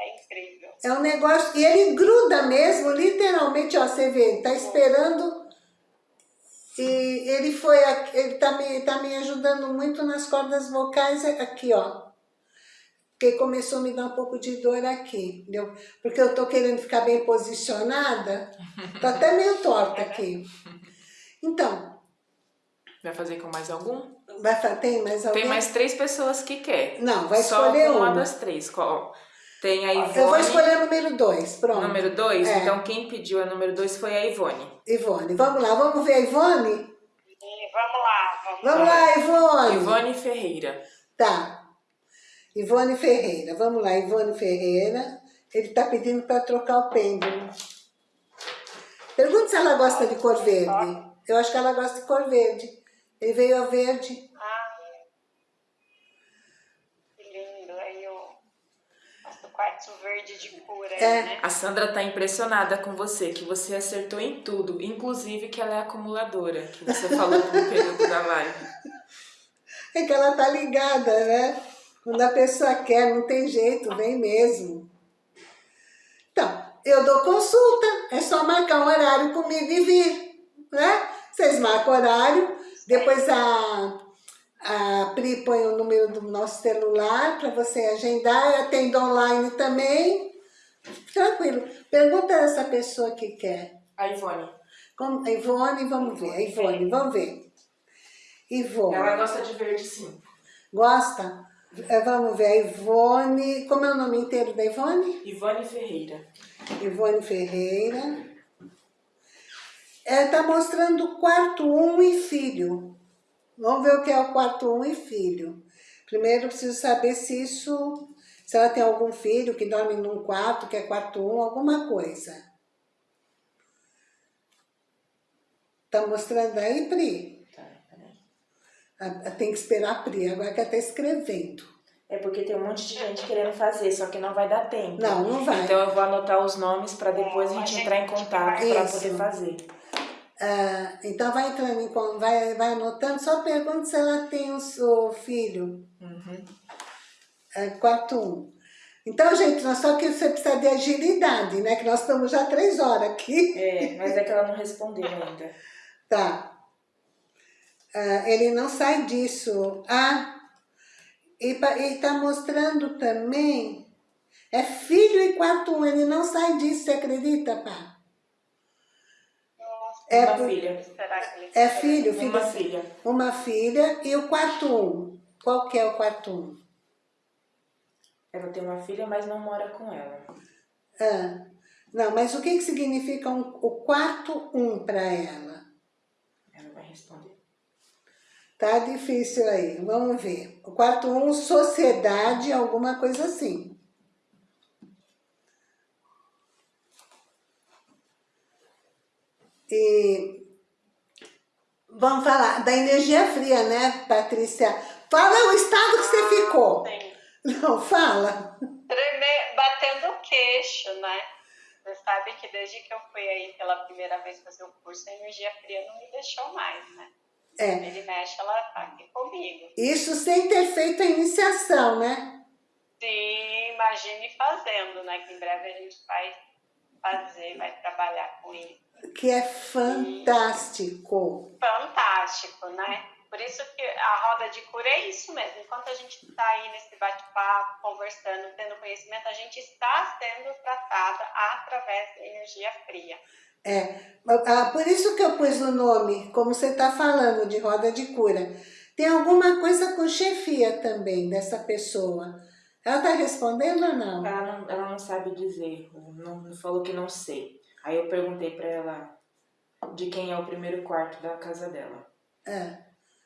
É incrível. É um negócio... E ele gruda mesmo, literalmente, ó, você vê, tá esperando... E ele foi... Ele tá me, tá me ajudando muito nas cordas vocais aqui, ó porque começou a me dar um pouco de dor aqui, entendeu? Porque eu tô querendo ficar bem posicionada, tá até meio torta aqui. Então. Vai fazer com mais algum? Vai, tem mais alguém? Tem mais três pessoas que quer. Não, vai escolher Só uma uma. das três. Qual? Tem a Ivone. Eu vou escolher o número dois, pronto. Número dois? É. Então quem pediu a número dois foi a Ivone. Ivone, vamos lá, vamos ver a Ivone? E vamos lá, vamos, Vamos lá, Ivone. Ivone Ferreira. Tá. Ivone Ferreira, vamos lá, Ivone Ferreira. Ele tá pedindo para trocar o pêndulo. Pergunta se ela gosta de cor verde. Eu acho que ela gosta de cor verde. Ele veio a verde. Ah, que lindo. Aí o nosso quartzo verde de cura, É. né? A Sandra tá impressionada com você, que você acertou em tudo, inclusive que ela é acumuladora, que você falou no período da live. É que ela tá ligada, né? Quando a pessoa quer, não tem jeito, vem mesmo. Então, eu dou consulta, é só marcar um horário comigo e vir, né? Vocês marcam horário, depois a, a Pri põe o número do nosso celular para você agendar, eu atendo online também. Tranquilo. Pergunta essa pessoa que quer. A Ivone. Como, a Ivone, vamos ver. A Ivone, vamos ver. Ivone. Ela gosta de verde sim. Gosta? É, Vamos ver, a Ivone... Como é o nome inteiro da Ivone? Ivone Ferreira. Ivone Ferreira. Ela está mostrando quarto um e filho. Vamos ver o que é o quarto um e filho. Primeiro eu preciso saber se isso... Se ela tem algum filho que dorme num quarto, que é quarto um, alguma coisa. Tá mostrando aí, Pri? Tem que esperar a Pri, agora que ela está escrevendo. É porque tem um monte de gente querendo fazer, só que não vai dar tempo. Não, não vai. Então eu vou anotar os nomes para depois a gente entrar em contato para poder fazer. Ah, então vai entrando, em, vai, vai anotando, só pergunta se ela tem o, seu filho, Uhum. é, quarto um. Então, gente, nós só que você precisa de agilidade, né? Que nós estamos já três horas aqui. É, mas é que ela não respondeu ainda. Tá. Ah, ele não sai disso. Ah, e pa- e tá mostrando também, é filho e quarto um, ele não sai disso, você acredita, pá? É, Uma por- filha. É filho, filho, Uma filha. uma filha e o quarto um. Qual que é o quarto um? Ela tem uma filha, mas não mora com ela. Ah, não, mas o que, que significa um- o quarto um para ela? Ela vai responder. Tá difícil aí, vamos ver. O quarto um, sociedade, alguma coisa assim. E vamos falar da energia fria, né, Patrícia? Fala o estado que você ficou. Sim. Não, fala. Treme- batendo o queixo, né? Você sabe que desde que eu fui aí pela primeira vez fazer o curso, a energia fria não me deixou mais, né? É, Ele mexe, ela tá aqui comigo. isso sem ter feito a iniciação, né? Sim, imagine fazendo, né? Que em breve a gente vai fazer, vai trabalhar com isso. Que é fantástico. Fantástico, né? Por isso que a roda de cura é isso mesmo. Enquanto a gente está aí nesse bate-papo, conversando, tendo conhecimento, a gente está sendo tratada através da energia fria. É, ah, por isso que eu pus o nome, como você está falando, de roda de cura. Tem alguma coisa com chefia também dessa pessoa. Ela está respondendo ou não? Ela não, ela não sabe dizer, não, falou que não sei. Aí eu perguntei pra ela de quem é o primeiro quarto da casa dela. É,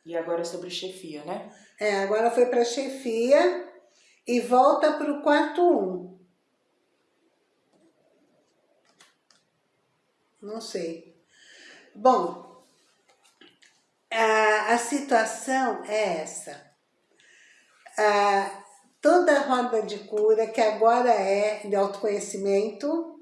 E agora sobre chefia, né? é agora foi para chefia e volta para o quarto um. Não sei. Bom, a, a situação é essa. A, toda a roda de cura, que agora é de autoconhecimento,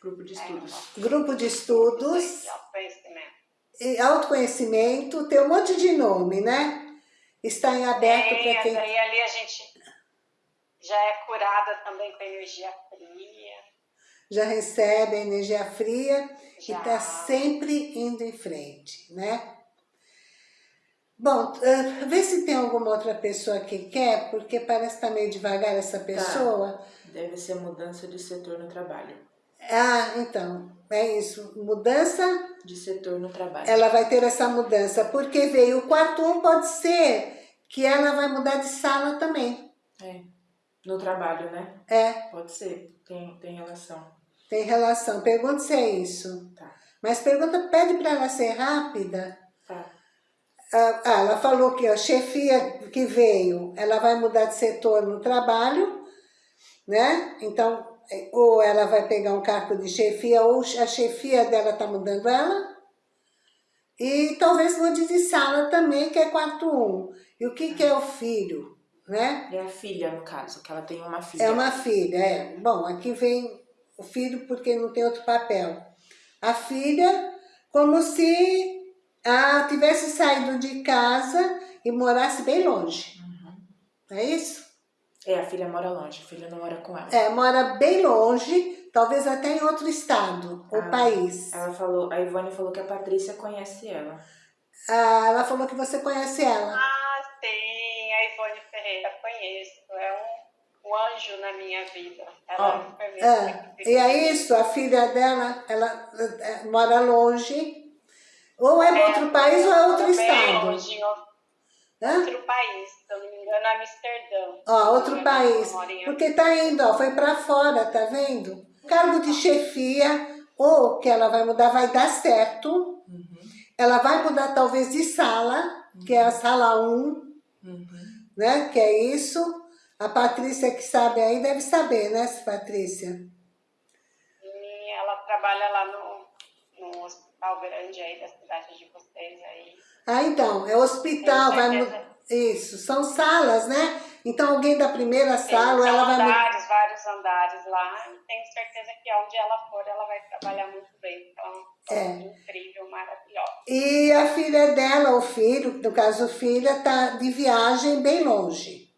Grupo de estudos. grupo de estudos, autoconhecimento. e autoconhecimento, tem um monte de nome, né? Está em aberto para quem... daí ali a gente já é curada também com energia fria. Já recebe a energia fria e Já. está sempre indo em frente, né? Bom, ah, vê se tem alguma outra pessoa que quer, porque parece que tá meio devagar essa pessoa. Deve ser mudança de setor no trabalho. Ah, então, é isso. Mudança... De setor no trabalho. Ela vai ter essa mudança, porque veio o quarto um, pode ser que ela vai mudar de sala também. É, no trabalho, né? É. Pode ser, tem, tem relação. Tem relação. Pergunta se é isso. Tá. Mas pergunta, pede para ela ser rápida. Tá. Ah, ah, ela falou que a chefia que veio, ela vai mudar de setor no trabalho, né? Então, ou ela vai pegar um cargo de chefia, ou a chefia dela tá mudando ela. E talvez mude de sala também, que é quarto um. E o que, que é o filho, né? É a filha, no caso, que ela tem uma filha. É uma filha, é. Bom, aqui vem o filho porque não tem outro papel. A filha, como se ah, tivesse saído de casa e morasse bem longe. Uhum. É isso? É, a filha mora longe, a filha não mora com ela. É, mora bem longe, talvez até em outro estado ou Ah, país. Ela falou, a Ivone falou que a Patrícia conhece ela. Ah, ela falou que você conhece ela. Ah, sim, a Ivone Ferreira, conheço. É um, um anjo na minha vida. Ela Ó, é. É, e é isso, a filha dela, ela é, mora longe, ou é em outro país ou é outro bem estado. longe, em outro país, se eu não me engano, é Amsterdã. Ó, outro país, porque tá indo, ó, foi pra fora, tá vendo? Cargo de chefia, ou que ela vai mudar, vai dar certo, Uhum. ela vai mudar talvez de sala, que é a sala 1, Uhum. né, que é isso. A Patrícia que sabe aí deve saber, né, Patrícia? E ela trabalha lá no, no hospital grande aí da cidade de vocês aí. Ah, então, é hospital, vai mudar. Isso, são salas, né? Então alguém da primeira Tem sala, ela vai andares, vários andares lá. Tenho certeza que onde ela for, ela vai trabalhar muito bem. Ela é É. incrível, maravilhosa. E a filha dela, o filho, no caso filha, tá de viagem bem longe.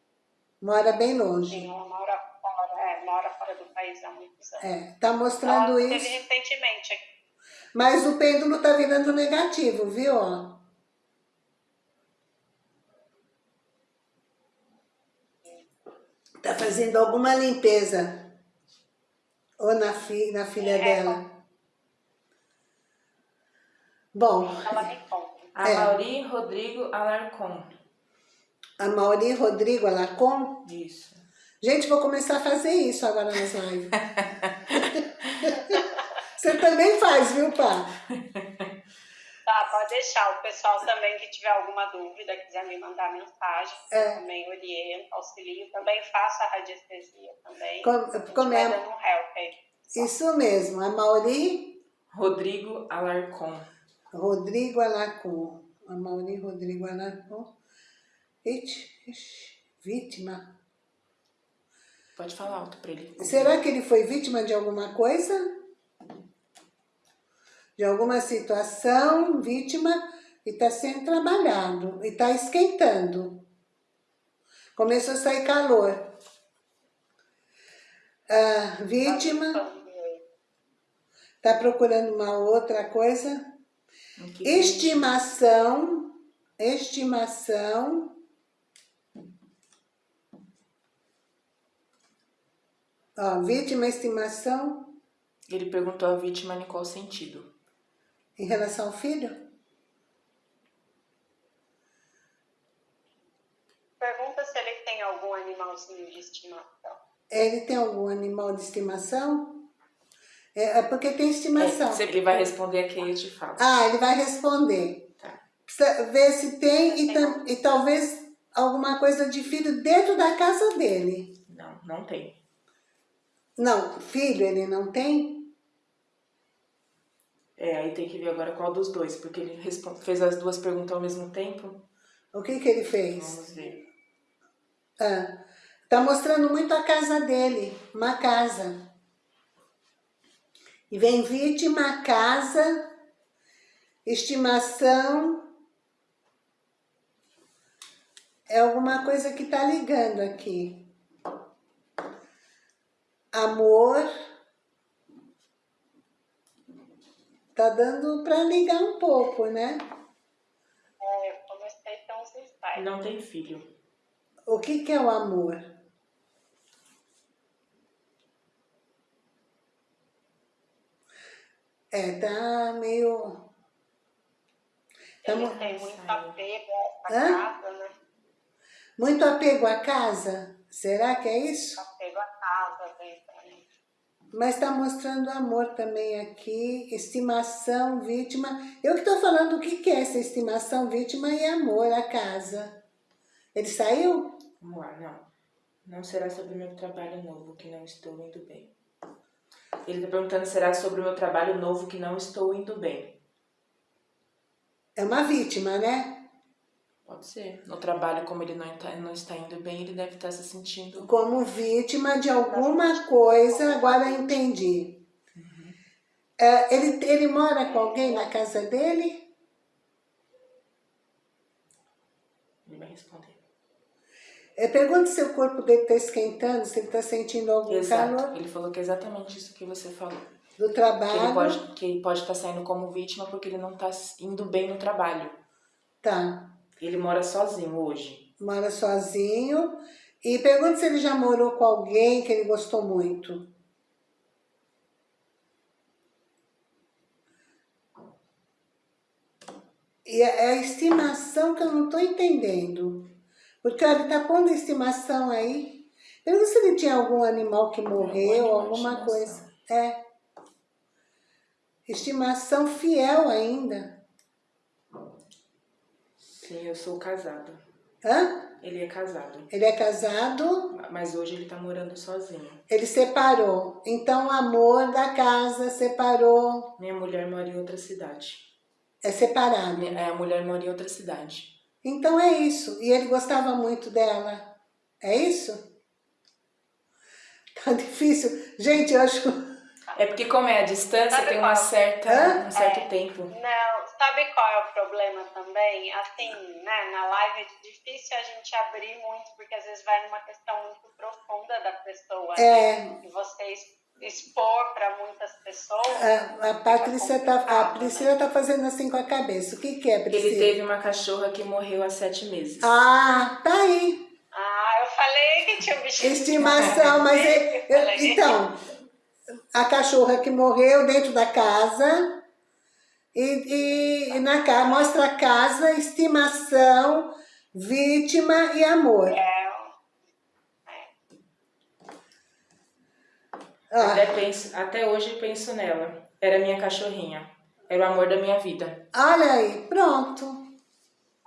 Mora bem longe. Sim, ela mora fora, é, mora fora do país há muitos anos. É, tá mostrando ela teve isso. recentemente aqui. Mas o pêndulo tá virando negativo, viu? ó? Tá fazendo alguma limpeza. Ou na, fi, na filha É. dela. Bom, Ela conta. A É. Mauri Rodrigo Alarcon. A Mauri Rodrigo Alarcon. Isso. Gente, vou começar a fazer isso agora nas lives. Você também faz, viu, pá? Tá, pode deixar. O pessoal também que tiver alguma dúvida, quiser me mandar mensagem, É. também oriento, auxilio. Também faço a radiestesia também. Com- como é? dando um help aí. Isso mesmo, a Mauri Rodrigo Alarcon. Rodrigo Alarcon. A Mauri Rodrigo Alarcon. Ixi, ixi, vítima. Pode falar alto pra ele. Será que ele foi vítima de alguma coisa? De alguma situação, vítima, e está sendo trabalhado, e está esquentando. Começou a sair calor. Ah, vítima, está procurando uma outra coisa. Que Estimação, estimação. Ó, vítima, estimação Ele perguntou a vítima em qual sentido. em relação ao filho? Pergunta se ele tem algum animalzinho de estimação. Ele tem algum animal de estimação? É, é porque tem estimação. É, se ele vai responder aqui, eu te falo. Ah, ele vai responder. Tá. Precisa ver se tem e, tam- e talvez alguma coisa de filho dentro da casa dele. Não, não tem. Não, filho ele não tem? É, aí tem que ver agora qual dos dois, porque ele fez as duas perguntas ao mesmo tempo. O que que ele fez? Vamos ver. Ah, tá mostrando muito a casa dele, uma casa. E vem vítima, casa, estimação. É alguma coisa que tá ligando aqui. Amor. Tá dando para ligar um pouco, né? É, eu comecei a ter uns insights. Não tem filho. O que que é o amor? É, tá meio... Tá Ele tem muito apego à casa, né? Muito apego à casa? Será que é isso? Apego à casa, mas está mostrando amor também aqui, estimação, vítima. Eu que estou falando o que, que é essa estimação, vítima e amor, a casa. Ele saiu? Vamos lá, não. Não será sobre o meu trabalho novo que não estou indo bem. Ele está perguntando será sobre o meu trabalho novo que não estou indo bem. É uma vítima, né? Pode ser. No trabalho, como ele não está, não está indo bem, ele deve estar se sentindo... Como vítima de alguma coisa, agora eu entendi. Uhum. É, ele, ele mora com alguém na casa dele? Ele vai responder. É, pergunta se o corpo dele está esquentando, se ele está sentindo algum Exato. calor. Ele falou que é exatamente isso que você falou. Do trabalho. Que ele pode, que ele pode estar saindo como vítima porque ele não está indo bem no trabalho. Tá. Ele mora sozinho hoje. Mora sozinho. E pergunta se ele já morou com alguém que ele gostou muito. E é a estimação que eu não estou entendendo. Porque ele está pondo a estimação aí. Pergunta se ele tinha algum animal que morreu, algum alguma coisa. É. Estimação fiel ainda. Sim, eu sou casada. Hã? Ele é casado. Ele é casado. Mas hoje ele tá morando sozinho. Ele separou. Então o amor da casa separou. Minha mulher mora em outra cidade. É separado. É, a mulher mora em outra cidade. Então é isso. E ele gostava muito dela. É isso? Tá difícil. Gente, eu acho... É porque como é a distância, Sabe tem uma certa, um certo é, tempo. Não, sabe qual é o problema também? Assim, né, na live é difícil a gente abrir muito, porque às vezes vai numa questão muito profunda da pessoa. É. Né? E você expor para muitas pessoas. A, a Patrícia tá, a Priscila tá fazendo assim com a cabeça. O que que é, Priscila? Ele teve uma cachorra que morreu há sete meses. Ah, tá aí. Ah, eu falei que tinha um bichinho. Estimação, mas é, eu, então, a cachorra que morreu dentro da casa, e, e, na casa, mostra casa, estimação, vítima e amor. É. Ah. Até, penso, até hoje penso nela. Era minha cachorrinha. Era o amor da minha vida. Olha aí, pronto.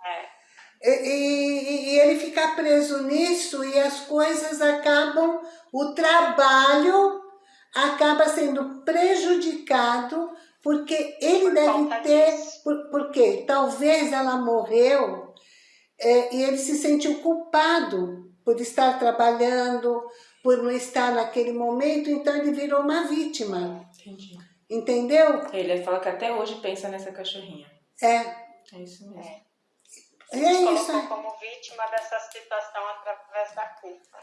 É. E, e, e, ele fica preso nisso e as coisas acabam, o trabalho acaba sendo prejudicado porque ele por deve ter, por, porque talvez ela morreu é, e ele se sentiu culpado por estar trabalhando, por não estar naquele momento, então ele virou uma vítima. Entendi. Entendeu? Ele fala que até hoje pensa nessa cachorrinha. É. É isso mesmo. É. E é isso. como vítima dessa situação através da culpa.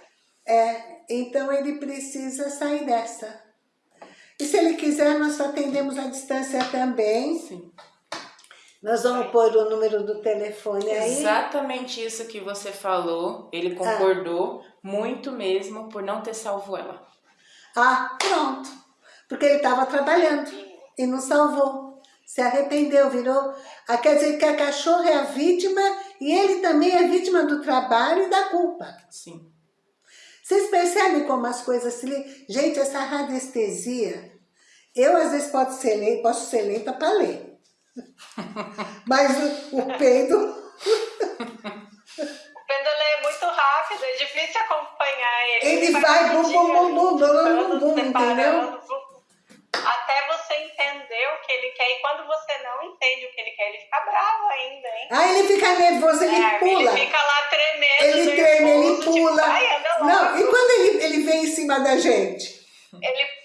É, então ele precisa sair dessa. E se ele quiser, nós atendemos à distância também. Sim. Nós vamos pôr o número do telefone aí. Exatamente isso que você falou. Ele concordou ah. muito mesmo por não ter salvo ela. Ah, pronto. Porque ele estava trabalhando e não salvou. Se arrependeu, virou... Ah, quer dizer que a cachorra é a vítima e ele também é vítima do trabalho e da culpa. Sim. Vocês percebem como as coisas se... Gente, essa radiestesia eu, às vezes, posso ser lenta, posso ser lenta para ler. Mas o, o peido... o peido é muito rápido, é difícil acompanhar ele. Ele, ele vai bum, bum, bum, bum, bum, bum, entendeu? Até você entender o que ele quer. E quando você não entende o que ele quer, ele fica bravo ainda, hein? Ah, ele fica nervoso, ele é, pula. Ele fica lá tremendo, Ele treme, ele pula. Tipo, não, e quando ele, ele vem em cima da gente? Ele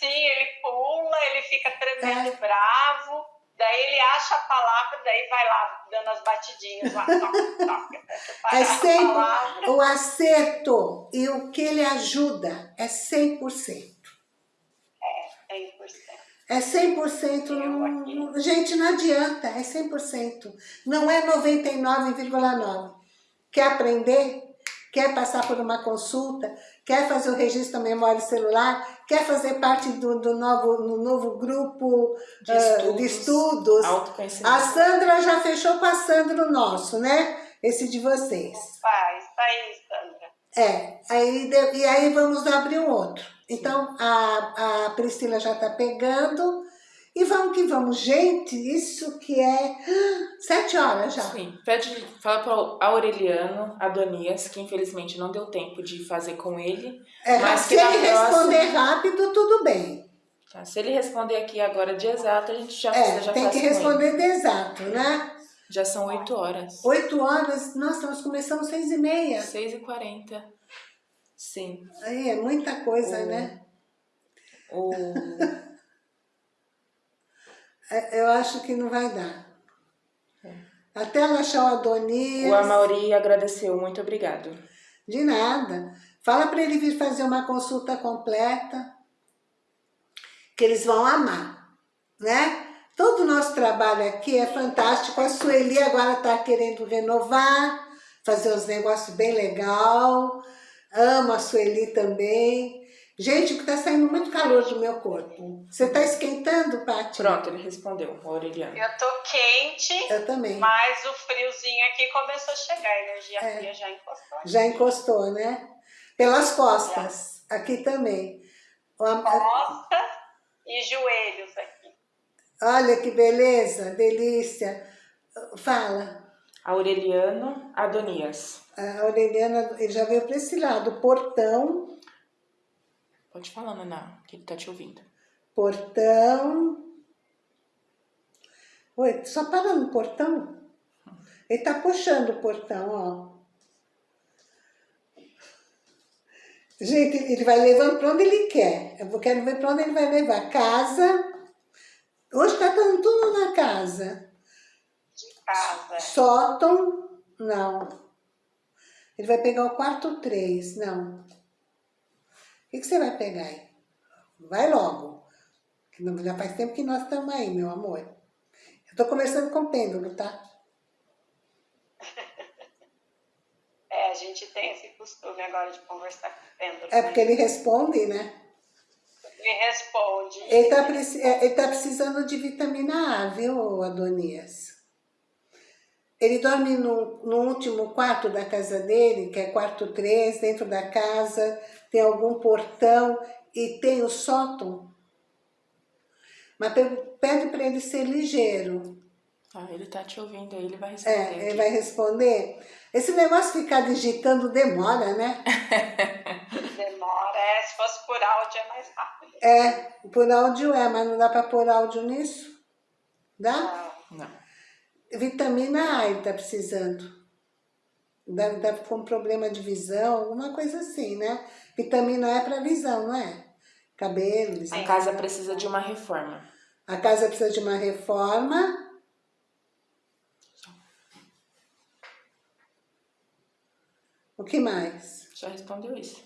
Sim, ele pula, ele fica tremendo é. bravo, daí ele acha a palavra, daí vai lá dando as batidinhas lá, toca, toca. É sempre o acerto e o que ele ajuda é 100%. É, 100%. É 100%, não, gente, não adianta, é 100%. Não é 99,9%. Quer aprender? Quer passar por uma consulta? Quer fazer o registro da memória celular, quer fazer parte do, do novo, no novo grupo De estudos, de estudos. A Sandra já fechou com a Sandra o nosso, né? Esse de vocês. Opa, isso aí, Sandra. É, aí, e aí vamos abrir um outro. Então, a, a Priscila já tá pegando. E vamos que vamos. Gente, isso que é sete horas já. Sim, pede, fala para Aureliano Adonias, que infelizmente não deu tempo de fazer com ele. É, Mas se ele próxima- responder rápido, tudo bem. Tá? Se ele responder aqui agora de exato, a gente já, É, já tem que responder de exato, né? Já são 8 horas. Oito horas, nossa, nós começamos seis e meia. 6 e 40 Sim. Aí é muita coisa, O- né? O... É, Eu acho que não vai dar. Até ela achar o Adonias. o Amauri agradeceu, muito obrigado. De nada. Fala para ele vir fazer uma consulta completa, que eles vão amar, né? Todo o nosso trabalho aqui é fantástico. A Sueli agora está querendo renovar, fazer uns negócios bem legal. Amo a Sueli também. Gente, que tá saindo muito calor do meu corpo. Você tá esquentando, Paty? Pronto, ele respondeu, o Aureliano. Eu tô quente, Eu também. mas o friozinho aqui começou a chegar. A energia É. fria já encostou. aqui. Já encostou, né? Pelas costas. Aqui também. Costas e joelhos aqui. Olha que beleza, delícia. Fala. Aureliano Adonias. A Aureliana, ele já veio para esse lado. Portão, Pode falar, Naná, que ele tá te ouvindo. portão. Oi, só para no portão? Ele tá puxando o portão, ó. Gente, ele vai levando para onde ele quer. Eu quero ver para onde ele vai levar. Casa. Hoje tá dando tudo na casa. De casa. Sótão, não. Ele vai pegar o quarto 3, não. O que, que você vai pegar aí? Vai logo. Já faz tempo que nós estamos aí, meu amor. Eu tô conversando com o pêndulo, tá? É, a gente tem esse costume agora de conversar com o pêndulo. É porque ele responde, né? Ele responde. Ele tá, preci- é, ele tá precisando de vitamina A, viu, Adonias? Ele dorme no, no último quarto da casa dele, que é quarto 3, dentro da casa, tem algum portão e tem o sótão. Mas pe- pede para ele ser ligeiro. Ah, ele tá te ouvindo aí, ele vai responder. É, ele aqui. vai responder. Esse negócio de ficar digitando demora, né? Demora. É, se fosse por áudio é mais rápido. É, por áudio é, mas não dá para pôr áudio nisso? Dá? Não. Não. Vitamina A ele tá precisando. Deve estar com problema de visão, alguma coisa assim, né? Vitamina A é para visão, não é? Cabelo, A casa precisa de uma reforma. A casa precisa de uma reforma. O que mais? Já respondeu isso.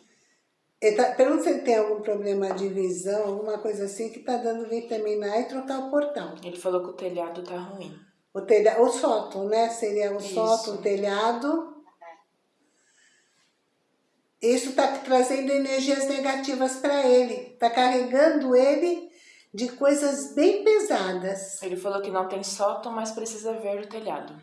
Ele tá, pergunta se ele tem algum problema de visão, alguma coisa assim, que tá dando vitamina A e trocar o portão. Ele falou que o telhado tá ruim. O, telha, o sótão, né? Seria o Isso. sótão, o telhado. Isso está trazendo energias negativas para ele. Está carregando ele de coisas bem pesadas. Ele falou que não tem sótão, mas precisa ver o telhado.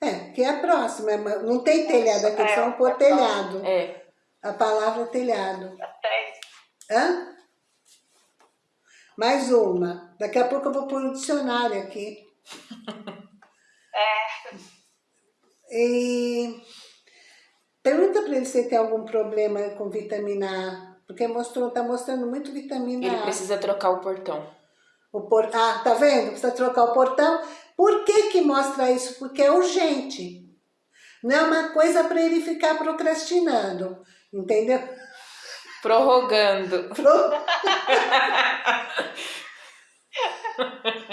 É, que é a próxima. mas Não tem telhado aqui, É, por é telhado. É, A palavra telhado. Até Hã? Mais uma. Daqui a pouco eu vou pôr o dicionário aqui. É, E pergunta para ele se ele tem algum problema com vitamina A, porque mostrou, tá mostrando muito vitamina ele A. precisa trocar o portão. O por... Ah, tá vendo? Precisa trocar o portão. Por que que mostra isso? Porque é urgente. Não é uma coisa para ele ficar procrastinando, entendeu? Prorrogando. Pro...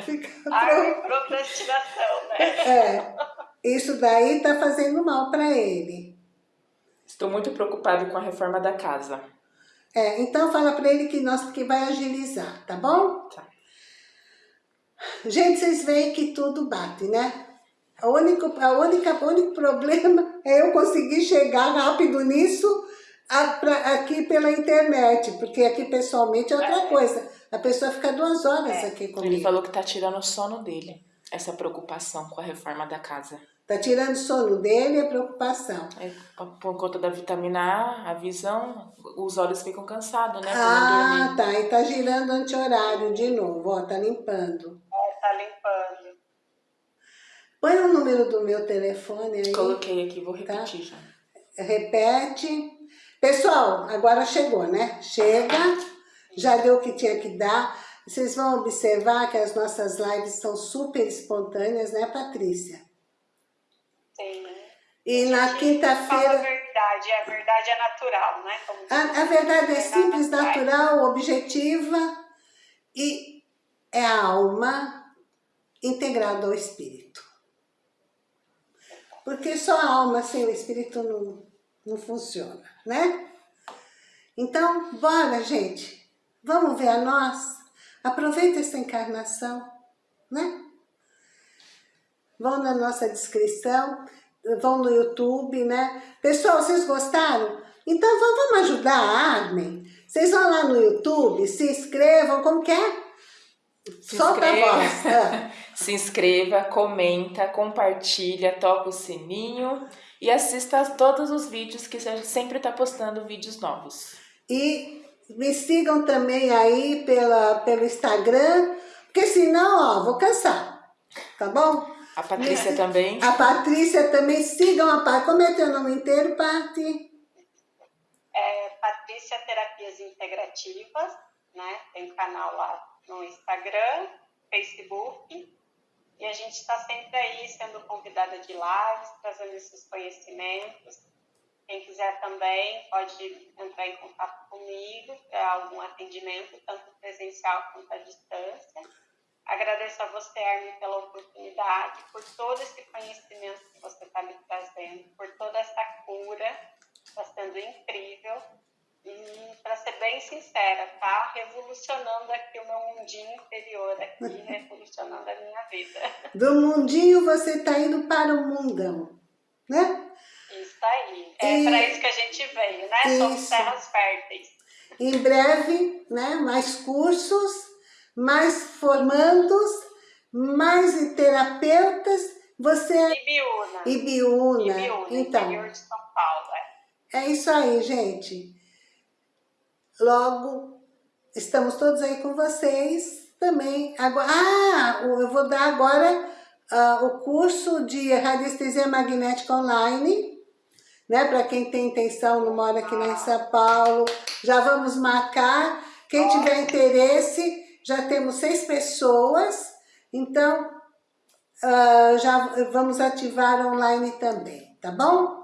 Fica pro... ai, procrastinação, né? É, isso daí tá fazendo mal para ele. Estou muito preocupado com a reforma da casa. É, então fala para ele que nós que vai agilizar, tá bom? Tá. Gente, vocês veem que tudo bate, né? O único, a única, o único problema é eu conseguir chegar rápido nisso aqui pela internet, porque aqui pessoalmente é outra coisa. A pessoa fica duas horas é. aqui comigo. Ele falou que tá tirando o sono dele, essa preocupação com a reforma da casa. Tá tirando o sono dele e a preocupação. É, por conta da vitamina A, a visão, os olhos ficam cansados, né? Ah, tá. E tá girando anti-horário de novo, ó, tá limpando. É, tá limpando. Põe o número do meu telefone aí. Coloquei aqui, vou tá? repetir tá? já. Repete. Pessoal, agora chegou, né? Chega, já deu o que tinha que dar. Vocês vão observar que as nossas lives são super espontâneas, né, Patrícia? Sim. E na quinta-feira... a verdade, a verdade é natural, né? A, a, verdade é, é simples, natural, objetiva e é a alma integrada ao espírito. Porque só a alma sem o espírito não, não funciona, né? Então, bora, gente. Vamos ver a nós. Aproveita essa encarnação, né? Vão na nossa descrição, vão no YouTube, né? Pessoal, vocês gostaram? Então vamos ajudar a Armin. Vocês vão lá no YouTube, se inscrevam, como que é? Se Solta inscreva, a voz. Ah. se inscreva, comenta, compartilha, toca o sininho e assista a todos os vídeos que a gente sempre está postando vídeos novos. E me sigam também aí pela, pelo Instagram, porque senão, ó, vou cansar, tá bom? A Patrícia também. A Patrícia também, sigam a Patrícia. Como é teu nome inteiro, Pati? É Patrícia Terapias Integrativas, né? Tem um canal lá no Instagram, Facebook. E a gente está sempre aí sendo convidada de lives, trazendo esses conhecimentos. Quem quiser também pode entrar em contato comigo para algum atendimento, tanto presencial quanto à distância. Agradeço a você, Armin, pela oportunidade, por todo esse conhecimento que você está me trazendo, por toda essa cura, está sendo incrível. E, para ser bem sincera, tá revolucionando aqui o meu mundinho interior, aqui, revolucionando a minha vida. Do mundinho você está indo para o mundão, né? Isso aí. É e... para isso que a gente veio, né? Isso. Somos terras férteis. Em breve, né? Mais cursos mais formandos, mais terapeutas, você... Ibiúna. Ibiúna. Ibiúna, então, interior de São Paulo, é. É isso aí, gente. Logo, estamos todos aí com vocês também. Agora, ah, eu vou dar agora uh, o curso de radiestesia magnética online, né? Para quem tem intenção, não mora aqui em São Paulo, já vamos marcar. Quem tiver interesse, já temos seis pessoas, então uh, já vamos ativar online também, tá bom?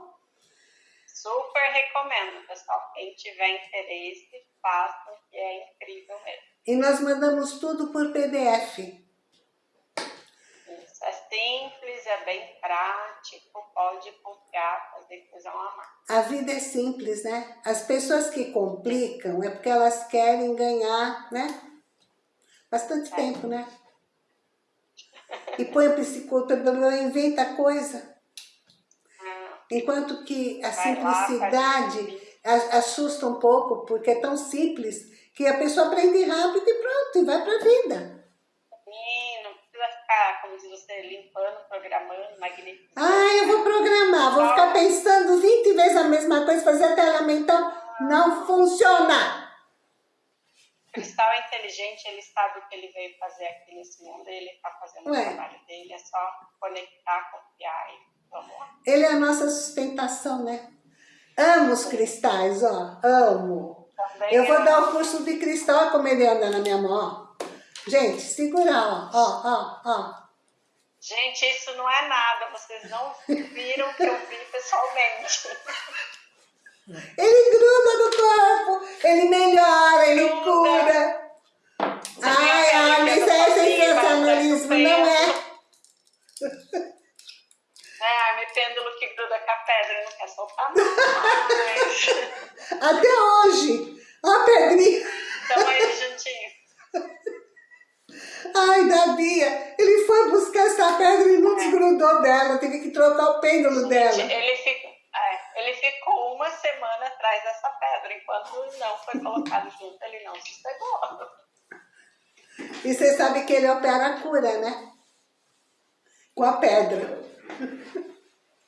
Super recomendo, pessoal. Quem tiver interesse, faça, que é incrível mesmo. E nós mandamos tudo por PDF. Isso, é simples, é bem prático, pode confiar, fazer coisa uma marca. A vida é simples, né? As pessoas que complicam é porque elas querem ganhar, né? Bastante é. tempo, né? E põe o psicólogo, inventa coisa. Enquanto que a simplicidade assusta um pouco, porque é tão simples, que a pessoa aprende rápido e pronto, e vai para a vida. Sim, não precisa ficar, como diz você, limpando, programando, magnificando. Ah, eu vou programar, vou ficar pensando 20 vezes a mesma coisa, fazer até ela então não funciona cristal é inteligente, ele sabe o que ele veio fazer aqui nesse mundo, ele está fazendo Ué. o trabalho dele, é só conectar, confiar e vamos lá. Ele é a nossa sustentação, né? Amo os cristais, ó, amo. Também eu vou dar o curso de cristal, como ele anda na minha mão, ó. Gente, segura, ó, ó, ó, ó. Gente, isso não é nada, vocês não viram o que eu vi pessoalmente. Ele gruda no corpo, ele melhora, ele cura. Ai, ai, mas é sensacionalismo, não é? É, me pêndulo que gruda com a pedra, não quer soltar mais. Até hoje. Ó a pedrinha. Estamos aí juntinho. Ai, da Bia, ele foi buscar essa pedra e não é. desgrudou dela, teve que trocar o pêndulo Gente, dela. Ele ficou ele ficou uma semana atrás dessa enquanto não foi colocado junto, ele não sossegou. E você sabe que ele opera a cura, né? Com a pedra.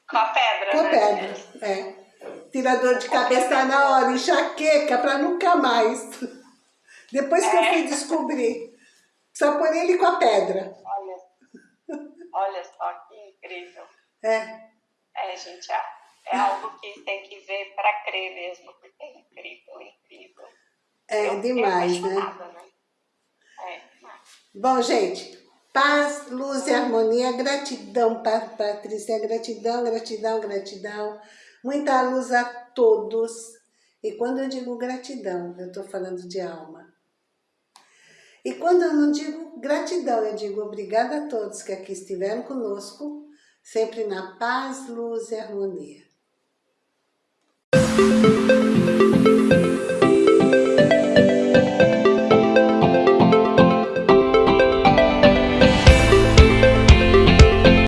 Com a pedra, Com a né? pedra, é. Tira dor de cabeça na hora, enxaqueca pra nunca mais. Depois que eu É. fui descobrir. Só por ele com a pedra. Olha, olha só que incrível. É. É, gente, é, é algo que tem que ver para crer mesmo, porque é incrível, incrível. É Eu demais, né? apaixonada, né? É, demais. Bom, gente, paz, luz e harmonia, gratidão, Pa- Patrícia, gratidão, gratidão, gratidão. Muita luz a todos. E quando eu digo gratidão, eu estou falando de alma. E quando eu não digo gratidão, eu digo obrigada a todos que aqui estiveram conosco, sempre na paz, luz e harmonia. Thank you.